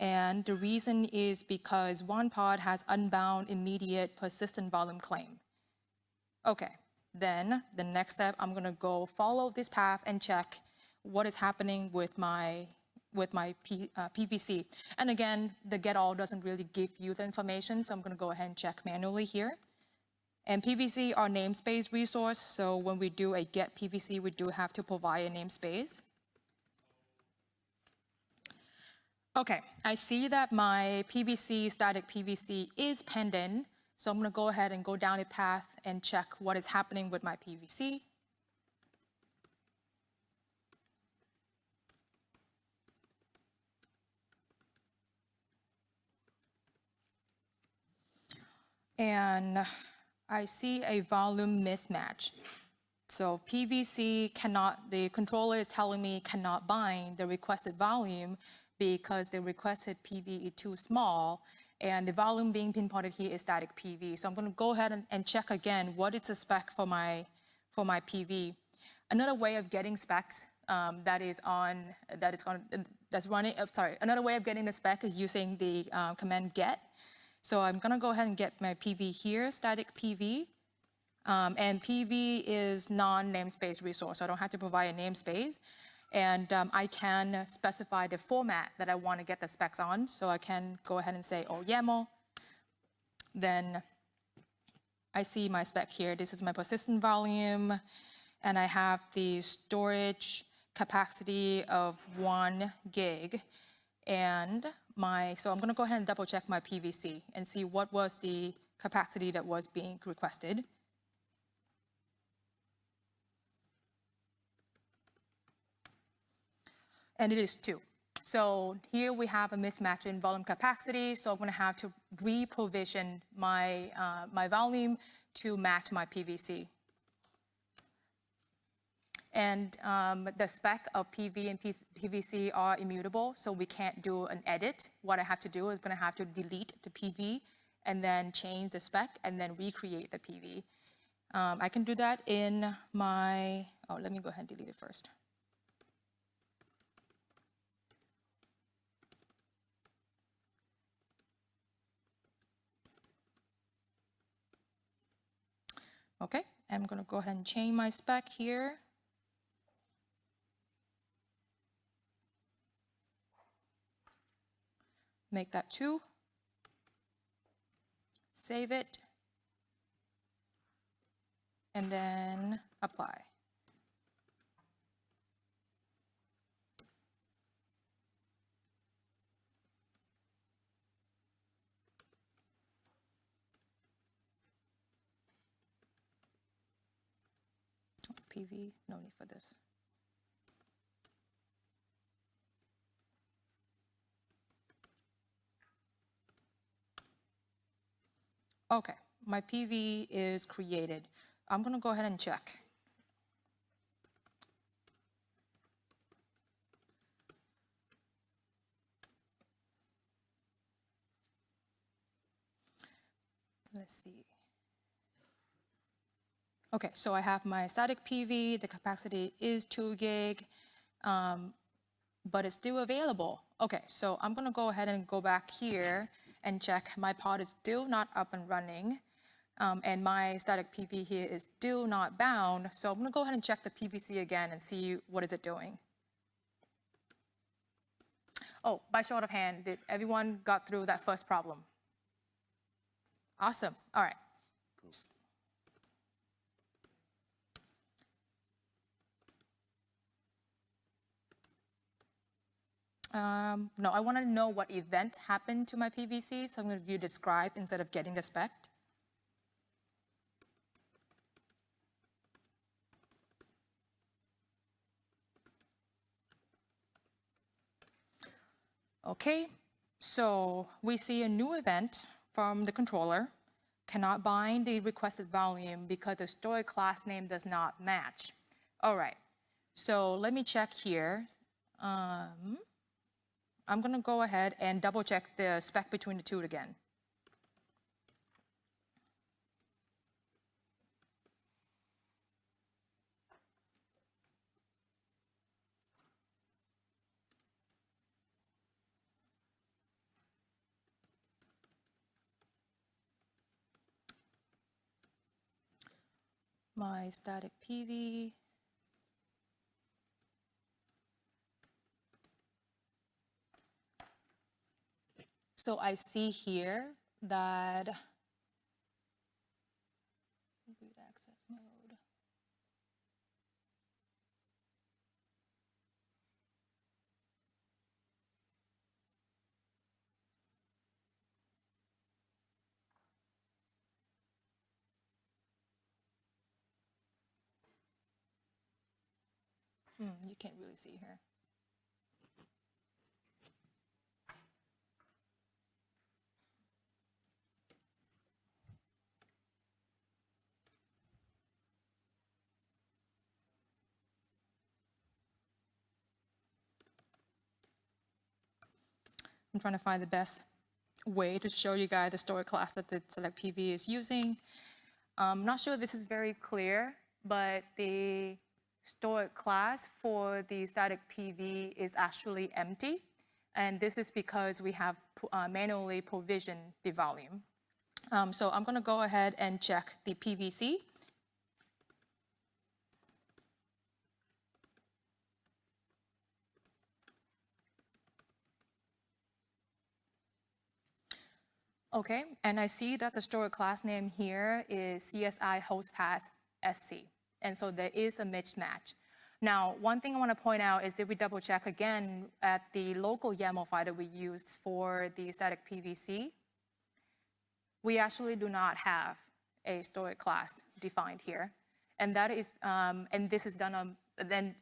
And the reason is because one pod has unbound immediate persistent volume claim. Okay, then the next step, I'm gonna go follow this path and check what is happening with my with my P, uh, PVC. And again, the get all doesn't really give you the information, so I'm gonna go ahead and check manually here. And PVC are namespace resource, so when we do a get PVC, we do have to provide a namespace. Okay, I see that my PVC, static PVC is pending, so I'm gonna go ahead and go down the path and check what is happening with my PVC. And I see a volume mismatch. So PVC cannot, the controller is telling me cannot bind the requested volume because the requested PV is too small and the volume being pinpointed here is static PV. So I'm gonna go ahead and, and check again what is the spec for my, for my PV. Another way of getting specs um, that is on, that is on, that's running, uh, sorry, another way of getting the spec is using the uh, command get. So I'm gonna go ahead and get my PV here, static PV. Um, and PV is non-namespace resource, so I don't have to provide a namespace. And um, I can specify the format that I want to get the specs on. So I can go ahead and say, oh, YAML. Then I see my spec here. This is my persistent volume. And I have the storage capacity of one gig. And my, so I'm going to go ahead and double check my PVC and see what was the capacity that was being requested. And it is two. So here we have a mismatch in volume capacity, so I'm gonna have to re-provision my, uh, my volume to match my PVC. And um, the spec of PV and PVC are immutable, so we can't do an edit. What I have to do is gonna have to delete the PV and then change the spec and then recreate the PV. Um, I can do that in my, oh, let me go ahead and delete it first. Okay, I'm going to go ahead and change my spec here. Make that 2. Save it. And then apply. PV, no need for this. Okay, my PV is created. I'm gonna go ahead and check. Let's see. Okay, so I have my static PV, the capacity is two gig, um, but it's still available. Okay, so I'm gonna go ahead and go back here and check my pod is still not up and running. Um, and my static PV here is still not bound. So I'm gonna go ahead and check the PVC again and see what is it doing. Oh, by show of hand, did everyone got through that first problem? Awesome, all right. Um, no, I want to know what event happened to my PVC, so I'm going to view describe instead of getting the spec. Okay, so we see a new event from the controller, cannot bind the requested volume because the storage class name does not match. All right, so let me check here. Um, I'm going to go ahead and double check the spec between the two again. My static PV. So I see here that root access mode. Hmm, you can't really see here. I'm trying to find the best way to show you guys the storage class that the select PV is using. I'm not sure this is very clear, but the storage class for the static PV is actually empty. And this is because we have uh, manually provisioned the volume. Um, so I'm gonna go ahead and check the PVC. Okay, and I see that the storage class name here is CSI host path SC. And so there is a mismatch. Now, one thing I want to point out is that we double check again at the local YAML file that we use for the static PVC. We actually do not have a storage class defined here. And that is, um, and this is done on, then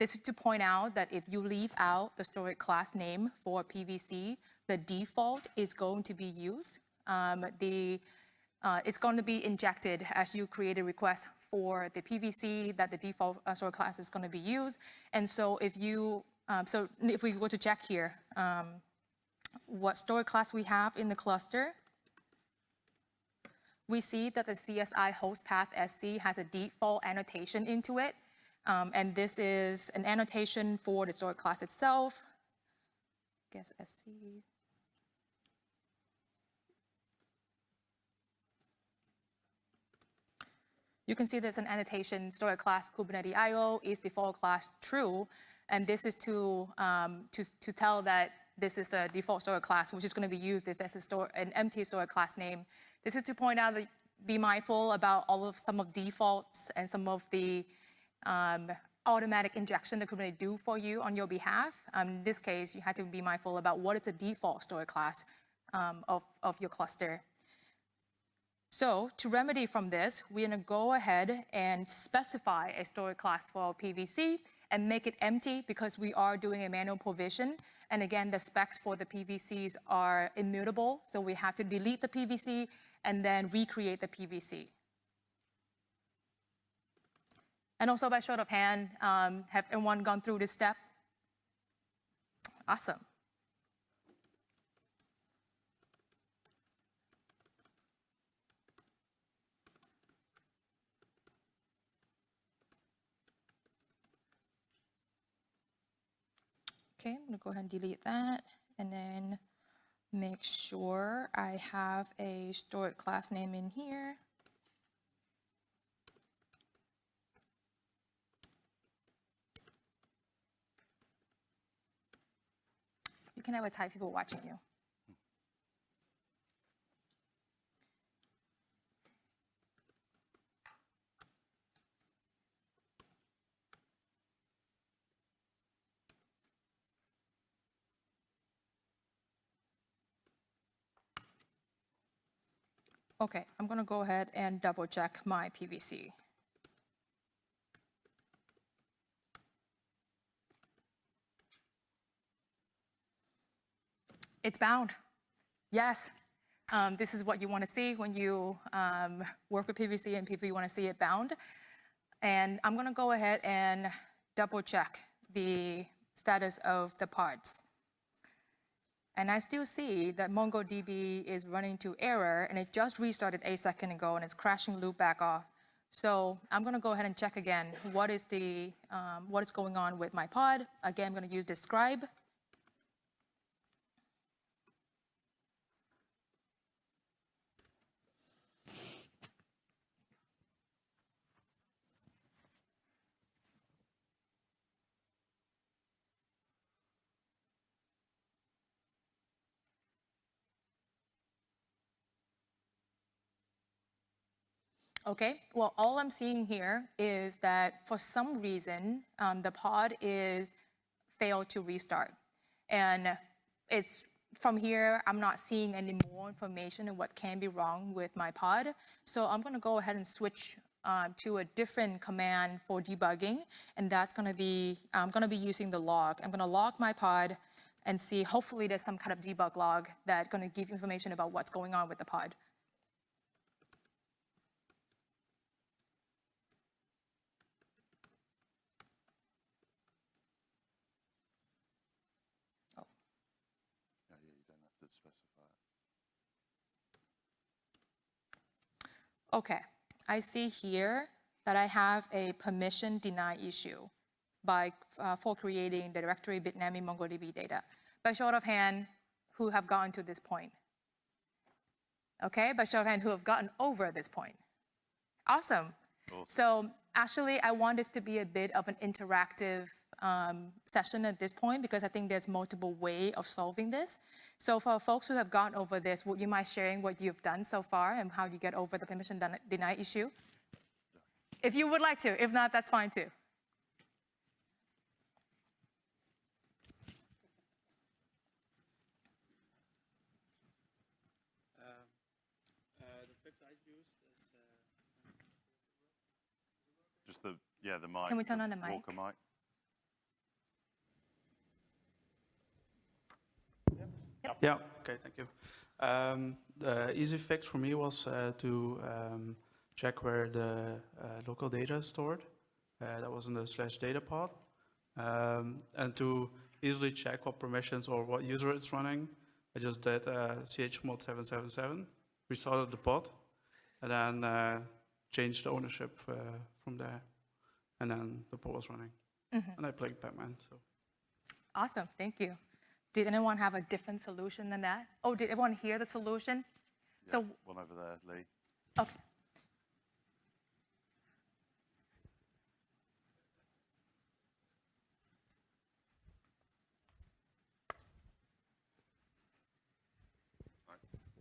this is to point out that if you leave out the storage class name for PVC, the default is going to be used. Um, the, uh, it's going to be injected as you create a request for the PVC that the default uh, storage class is going to be used. And so if you, um, so if we go to check here, um, what storage class we have in the cluster, we see that the CSI host path SC has a default annotation into it. Um, and this is an annotation for the storage class itself. I guess SC. You can see there's an annotation, storage class Kubernetes IO is default class true. And this is to, um, to, to tell that this is a default storage class, which is going to be used if there's a store, an empty storage class name. This is to point out that be mindful about all of some of defaults and some of the um, automatic injection that Kubernetes do for you on your behalf. Um, in this case, you have to be mindful about what is the default storage class um, of, of your cluster. So to remedy from this, we're gonna go ahead and specify a storage class for our PVC and make it empty because we are doing a manual provision. And again, the specs for the PVCs are immutable, so we have to delete the PVC and then recreate the PVC. And also by show of hand, um, have everyone gone through this step? Awesome. Okay, I'm gonna go ahead and delete that and then make sure I have a storage class name in here. You can have a type people watching you. Okay, I'm gonna go ahead and double check my PVC. It's bound. Yes. Um, this is what you want to see when you um, work with PVC and people you want to see it bound. And I'm going to go ahead and double check the status of the parts. And I still see that MongoDB is running to error and it just restarted a second ago and it's crashing loop back off. So I'm gonna go ahead and check again what is the um, what is going on with my pod. Again, I'm gonna use describe. Okay, well, all I'm seeing here is that for some reason, um, the pod is failed to restart. And it's from here, I'm not seeing any more information on what can be wrong with my pod. So I'm gonna go ahead and switch uh, to a different command for debugging. And that's gonna be, I'm gonna be using the log. I'm gonna log my pod and see, hopefully there's some kind of debug log that's gonna give information about what's going on with the pod. Yeah, yeah, you don't have to specify it. Okay, I see here that I have a permission deny issue by, uh, for creating the directory Bitnami MongoDB data. By show of hand, who have gotten to this point? Okay, by show of hand, who have gotten over this point? Awesome. So actually, I want this to be a bit of an interactive um, session at this point because I think there's multiple way of solving this. So for folks who have gone over this, would you mind sharing what you've done so far and how you get over the permission deny issue? If you would like to, if not, that's fine too. The fix I use is Just the, yeah, the mic. Can we turn on the mic? Walker mic. Yeah. Okay, thank you. Um, the easy fix for me was uh, to um, check where the uh, local data is stored. Uh, that was in the slash data pod, um, and to easily check what permissions or what user it's running. I just did uh, chmod 777, restarted the pod, and then uh, changed the ownership uh, from there, and then the pod was running. And I played Pacman. So. Awesome, thank you. Did anyone have a different solution than that? Oh, did everyone hear the solution? Yeah, so one over there, Lee. Okay.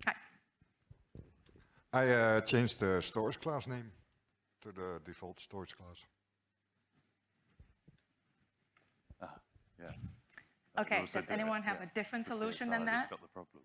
Hi. I uh, changed the storage class name to the default storage class. Ah, yeah. Okay, does anyone have yeah. a different solution than that? got the problem.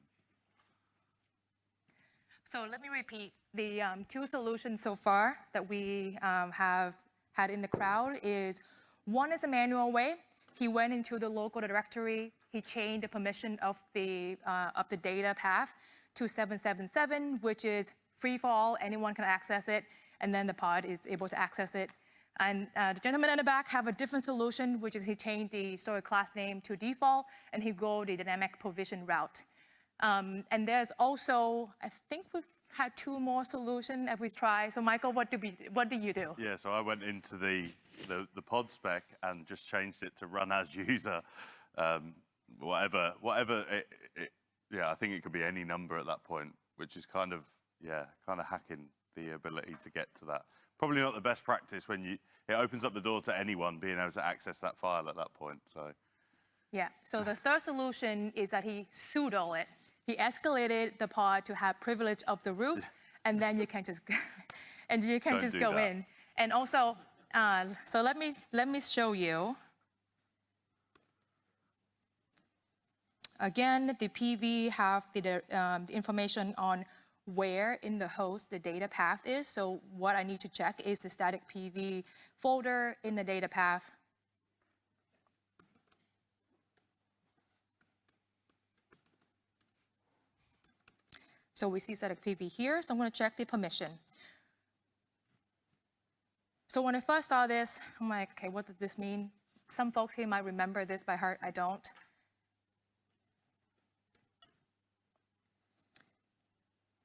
So let me repeat. The um, two solutions so far that we um, have had in the crowd is one is a manual way. He went into the local directory. He changed the permission of the uh, of the data path to 777, which is free for all. Anyone can access it, and then the pod is able to access it. And uh, the gentleman in the back have a different solution, which is he changed the storage class name to default, and he go the dynamic provision route. Um, and there's also, I think we've had two more solutions as we try. So Michael, what do we, what do you do? Yeah, so I went into the, the, the pod spec and just changed it to run as user, um, whatever, whatever. It, it, yeah, I think it could be any number at that point, which is kind of, yeah, kind of hacking the ability to get to that. Probably not the best practice when you, it opens up the door to anyone being able to access that file at that point. So Yeah, so the third solution is that he sudo it. He escalated the pod to have privilege of the root, and then you can just, and you can Don't just go that. in. And also, uh, so let me, let me show you. Again, the PV have the, um, the information on where in the host the data path is. So what I need to check is the static PV folder in the data path. So we see static PV here, so I'm gonna check the permission. So when I first saw this, I'm like, okay, what did this mean? Some folks here might remember this by heart, I don't.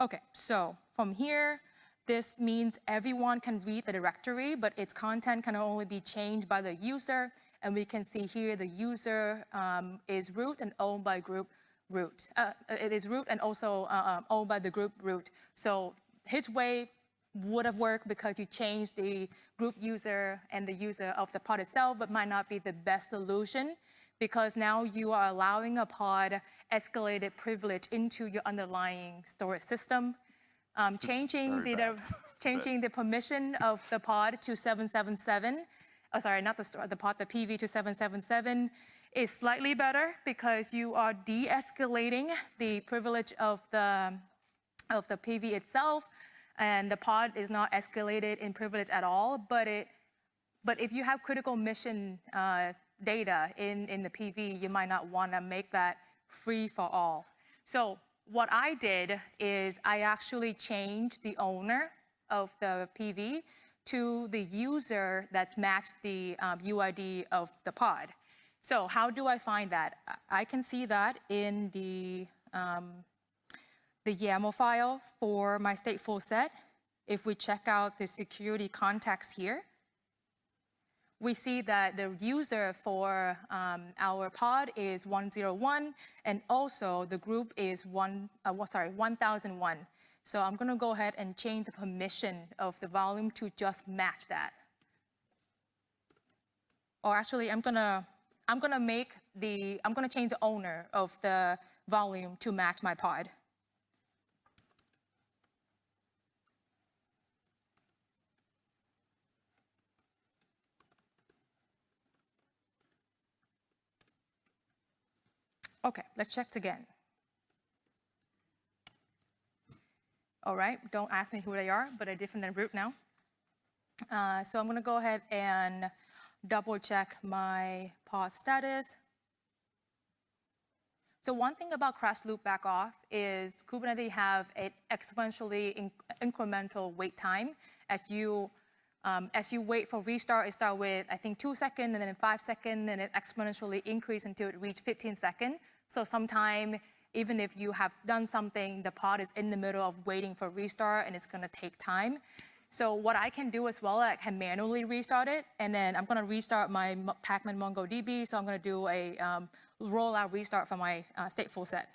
Okay, so from here, this means everyone can read the directory, but its content can only be changed by the user. And we can see here the user um, is root and owned by group root. Uh, it is root and also uh, um, owned by the group root. So his way would have worked because you changed the group user and the user of the pod itself, but might not be the best solution because now you are allowing a pod escalated privilege into your underlying storage system. Um, changing the, changing the permission of the pod to 777, oh, sorry, not the, the pod, the PV to 777 is slightly better because you are de-escalating the privilege of the, of the PV itself, and the pod is not escalated in privilege at all, but it, but if you have critical mission uh, data in, in the PV, you might not want to make that free for all. So what I did is I actually changed the owner of the PV to the user that matched the um, UID of the pod. So how do I find that? I can see that in the, um, the YAML file for my stateful set. If we check out the security context here, we see that the user for um, our pod is 101, and also the group is one, uh, sorry, 1001. So I'm gonna go ahead and change the permission of the volume to just match that. Or actually, I'm gonna, I'm gonna make the, I'm gonna change the owner of the volume to match my pod. Okay, let's check again. All right, don't ask me who they are, but they're different than root now. Uh, so I'm gonna go ahead and double check my pod status. So one thing about crash loop back off is Kubernetes have an exponentially in- incremental wait time as you um, as you wait for restart, it start with, I think, two seconds, and then five seconds, and it exponentially increase until it reach 15 seconds. So sometime, even if you have done something, the pod is in the middle of waiting for restart, and it's gonna take time. So what I can do as well, I can manually restart it, and then I'm gonna restart my Pacman MongoDB, so I'm gonna do a um, rollout restart for my uh, stateful set.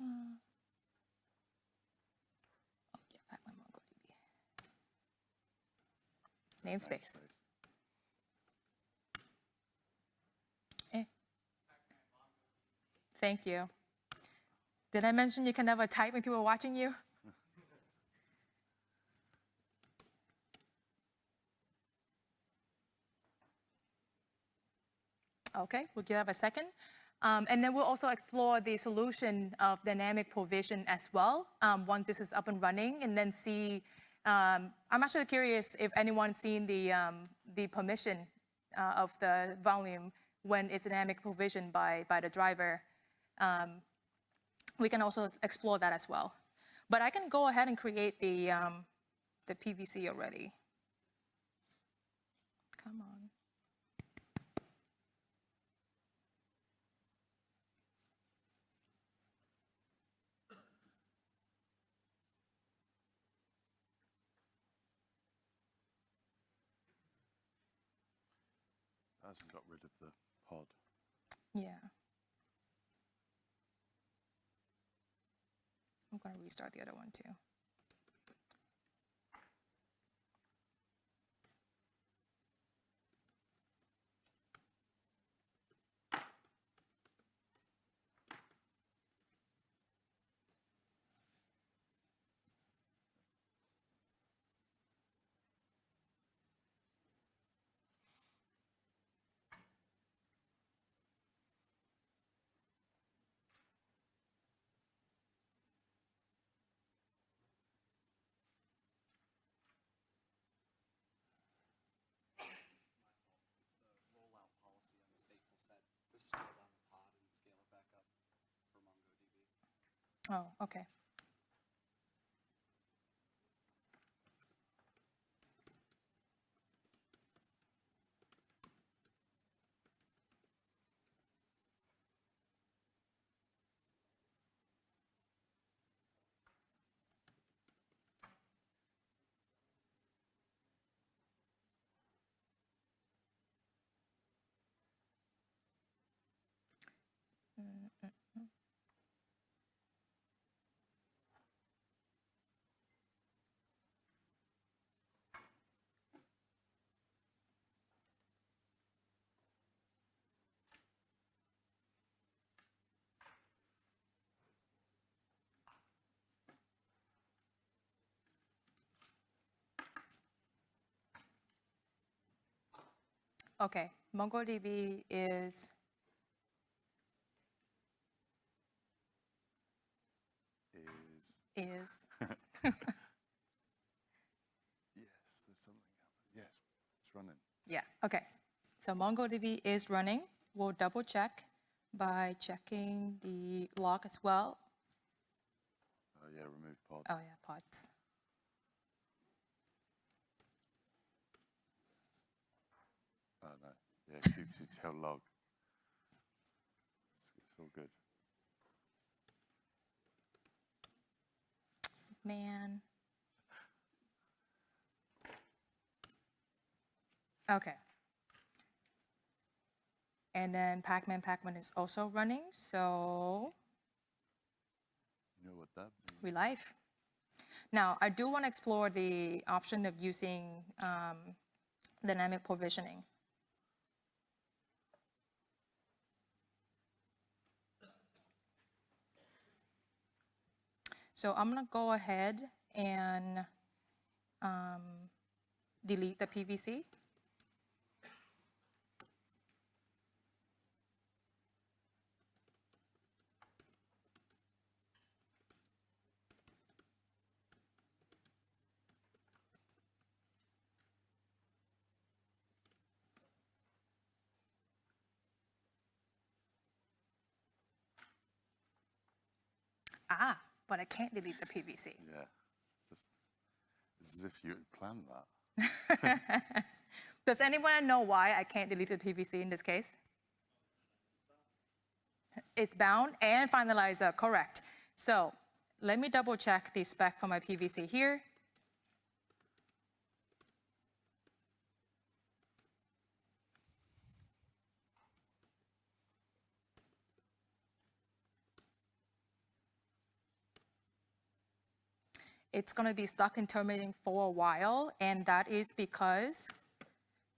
Uh, oh, yeah, Pacman MongoDB. Namespace. Eh. Thank you. Did I mention you can never type when people are watching you? Okay, we'll give that a second. Um, and then we'll also explore the solution of dynamic provision as well um, once this is up and running and then see, um, I'm actually curious if anyone's seen the, um, the permission uh, of the volume when it's dynamic provision by, by the driver. Um, we can also explore that as well. But I can go ahead and create the, um, the PVC already. Come on. That hasn't got rid of the pod. Yeah. I'm going to restart the other one too. the rollout policy on the stateful set. Just scale down the pod and scale it back up for MongoDB. Oh, okay. Mm, mm, Okay, MongoDB is Is is yes, there's something happening. Yes, it's running. Yeah, okay. So MongoDB is running. We'll double check by checking the log as well. Oh yeah, remove pod. Oh yeah, pods. Oh yeah, kubectl log. It's, it's all good. Man. Okay. And then Pacman Pacman is also running, so You know what that means? we live. Now, I do want to explore the option of using um, dynamic provisioning. So I'm going to go ahead and um, delete the PVC. Ah, but I can't delete the PVC. Yeah, it's, it's as if you planned that. Does anyone know why I can't delete the PVC in this case? It's bound and finalizer, uh, correct. So let me double check the spec for my PVC here. It's going to be stuck in terminating for a while, and that is because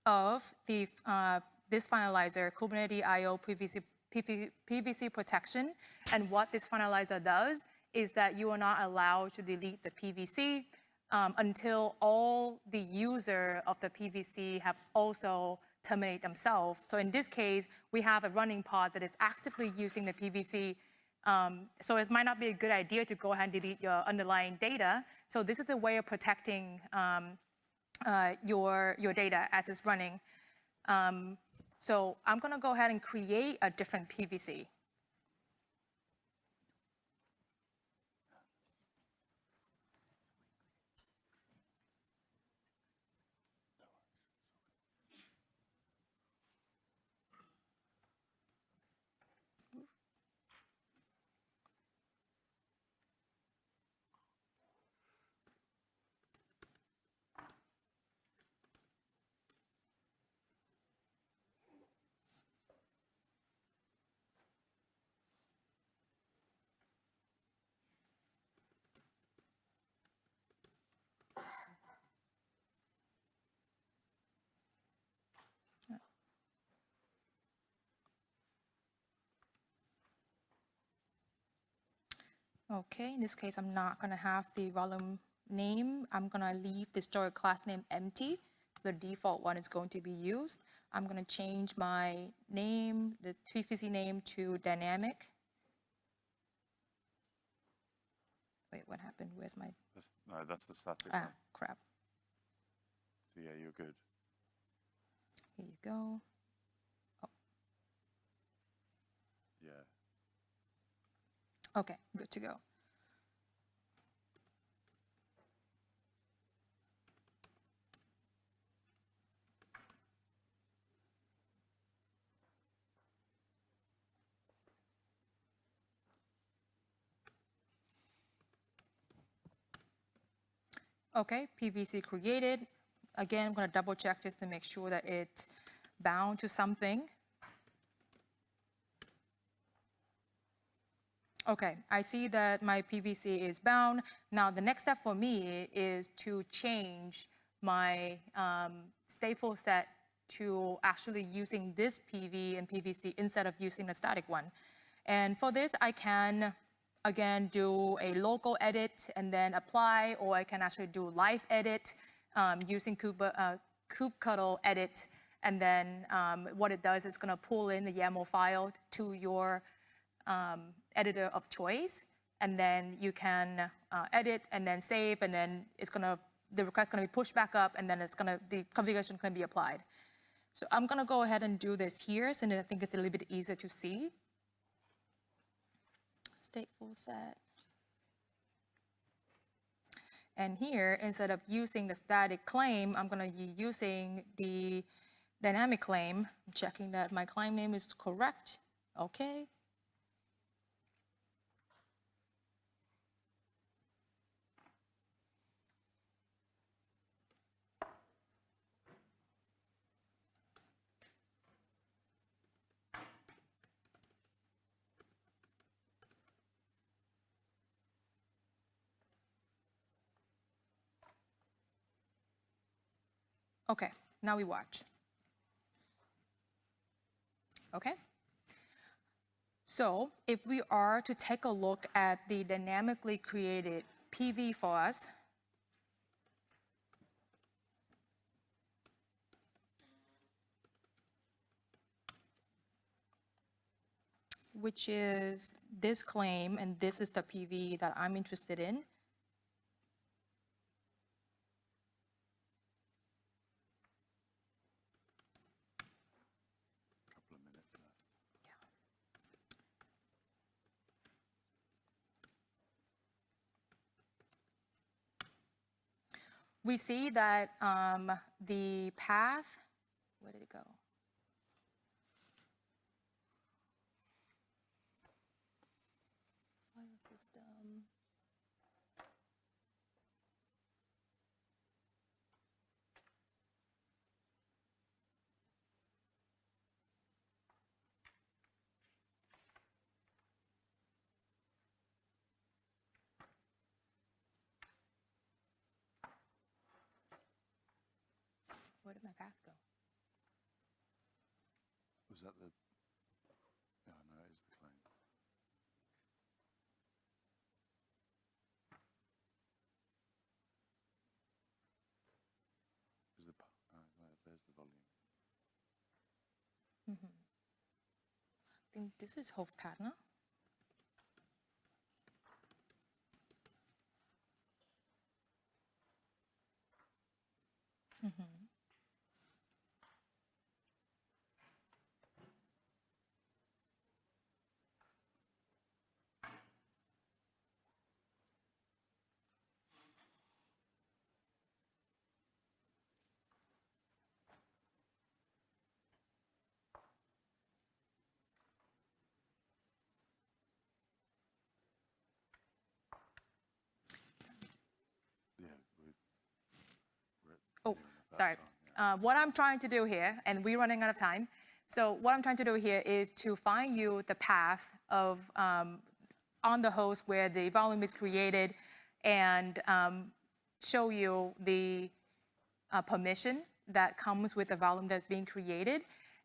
of the uh, this finalizer, Kubernetes IO PVC, PV, PVC protection. And what this finalizer does is that you are not allowed to delete the PVC um, until all the user of the PVC have also terminate themselves. So in this case, we have a running pod that is actively using the PVC um, so it might not be a good idea to go ahead and delete your underlying data. So this is a way of protecting um, uh, your, your data as it's running. Um, so I'm going to go ahead and create a different PVC. Okay, in this case, I'm not going to have the volume name. I'm going to leave the storage class name empty. So the default one is going to be used. I'm going to change my name, the PVC name to dynamic. Wait, what happened? Where's my, That's, no, that's the static ah, one. crap. So yeah, you're good. Here you go. Yeah. Okay, good to go. Okay, PVC created. Again, I'm going to double check just to make sure that it's bound to something. Okay, I see that my PVC is bound. Now, the next step for me is to change my um, stateful set to actually using this PV and PVC instead of using the static one. And for this, I can, again, do a local edit and then apply, or I can actually do live edit um, using kube, uh, kubectl edit. And then um, what it does is going to pull in the YAML file to your um, editor of choice, and then you can uh, edit and then save, and then it's gonna the request gonna be pushed back up, and then it's gonna the configuration gonna be applied. So I'm gonna go ahead and do this here, since I think it's a little bit easier to see. Stateful set. And here, instead of using the static claim, I'm gonna be using the dynamic claim, I'm checking that my claim name is correct. Okay, Okay, now we watch. Okay? So if we are to take a look at the dynamically created PV for us, which is this claim, and this is the PV that I'm interested in. Couple of minutes left. We see that um, the path, where did it go? File system. Where did my path go? Was that the? Yeah, no, it is the claim. Is the uh, there's the volume. Mhm. I think this is Hoofdpartner. Yeah, we, we're at Oh, near enough that sorry. Uh, what I'm trying to do here, and we're running out of time. So what I'm trying to do here is to find you the path of um, on the host where the volume is created, and um, show you the uh, permission that comes with the volume that's being created.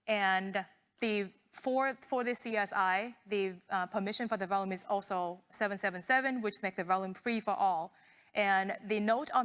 And the for for this CSI, the uh, permission for the volume is also 777, which make the volume free for all. And the note on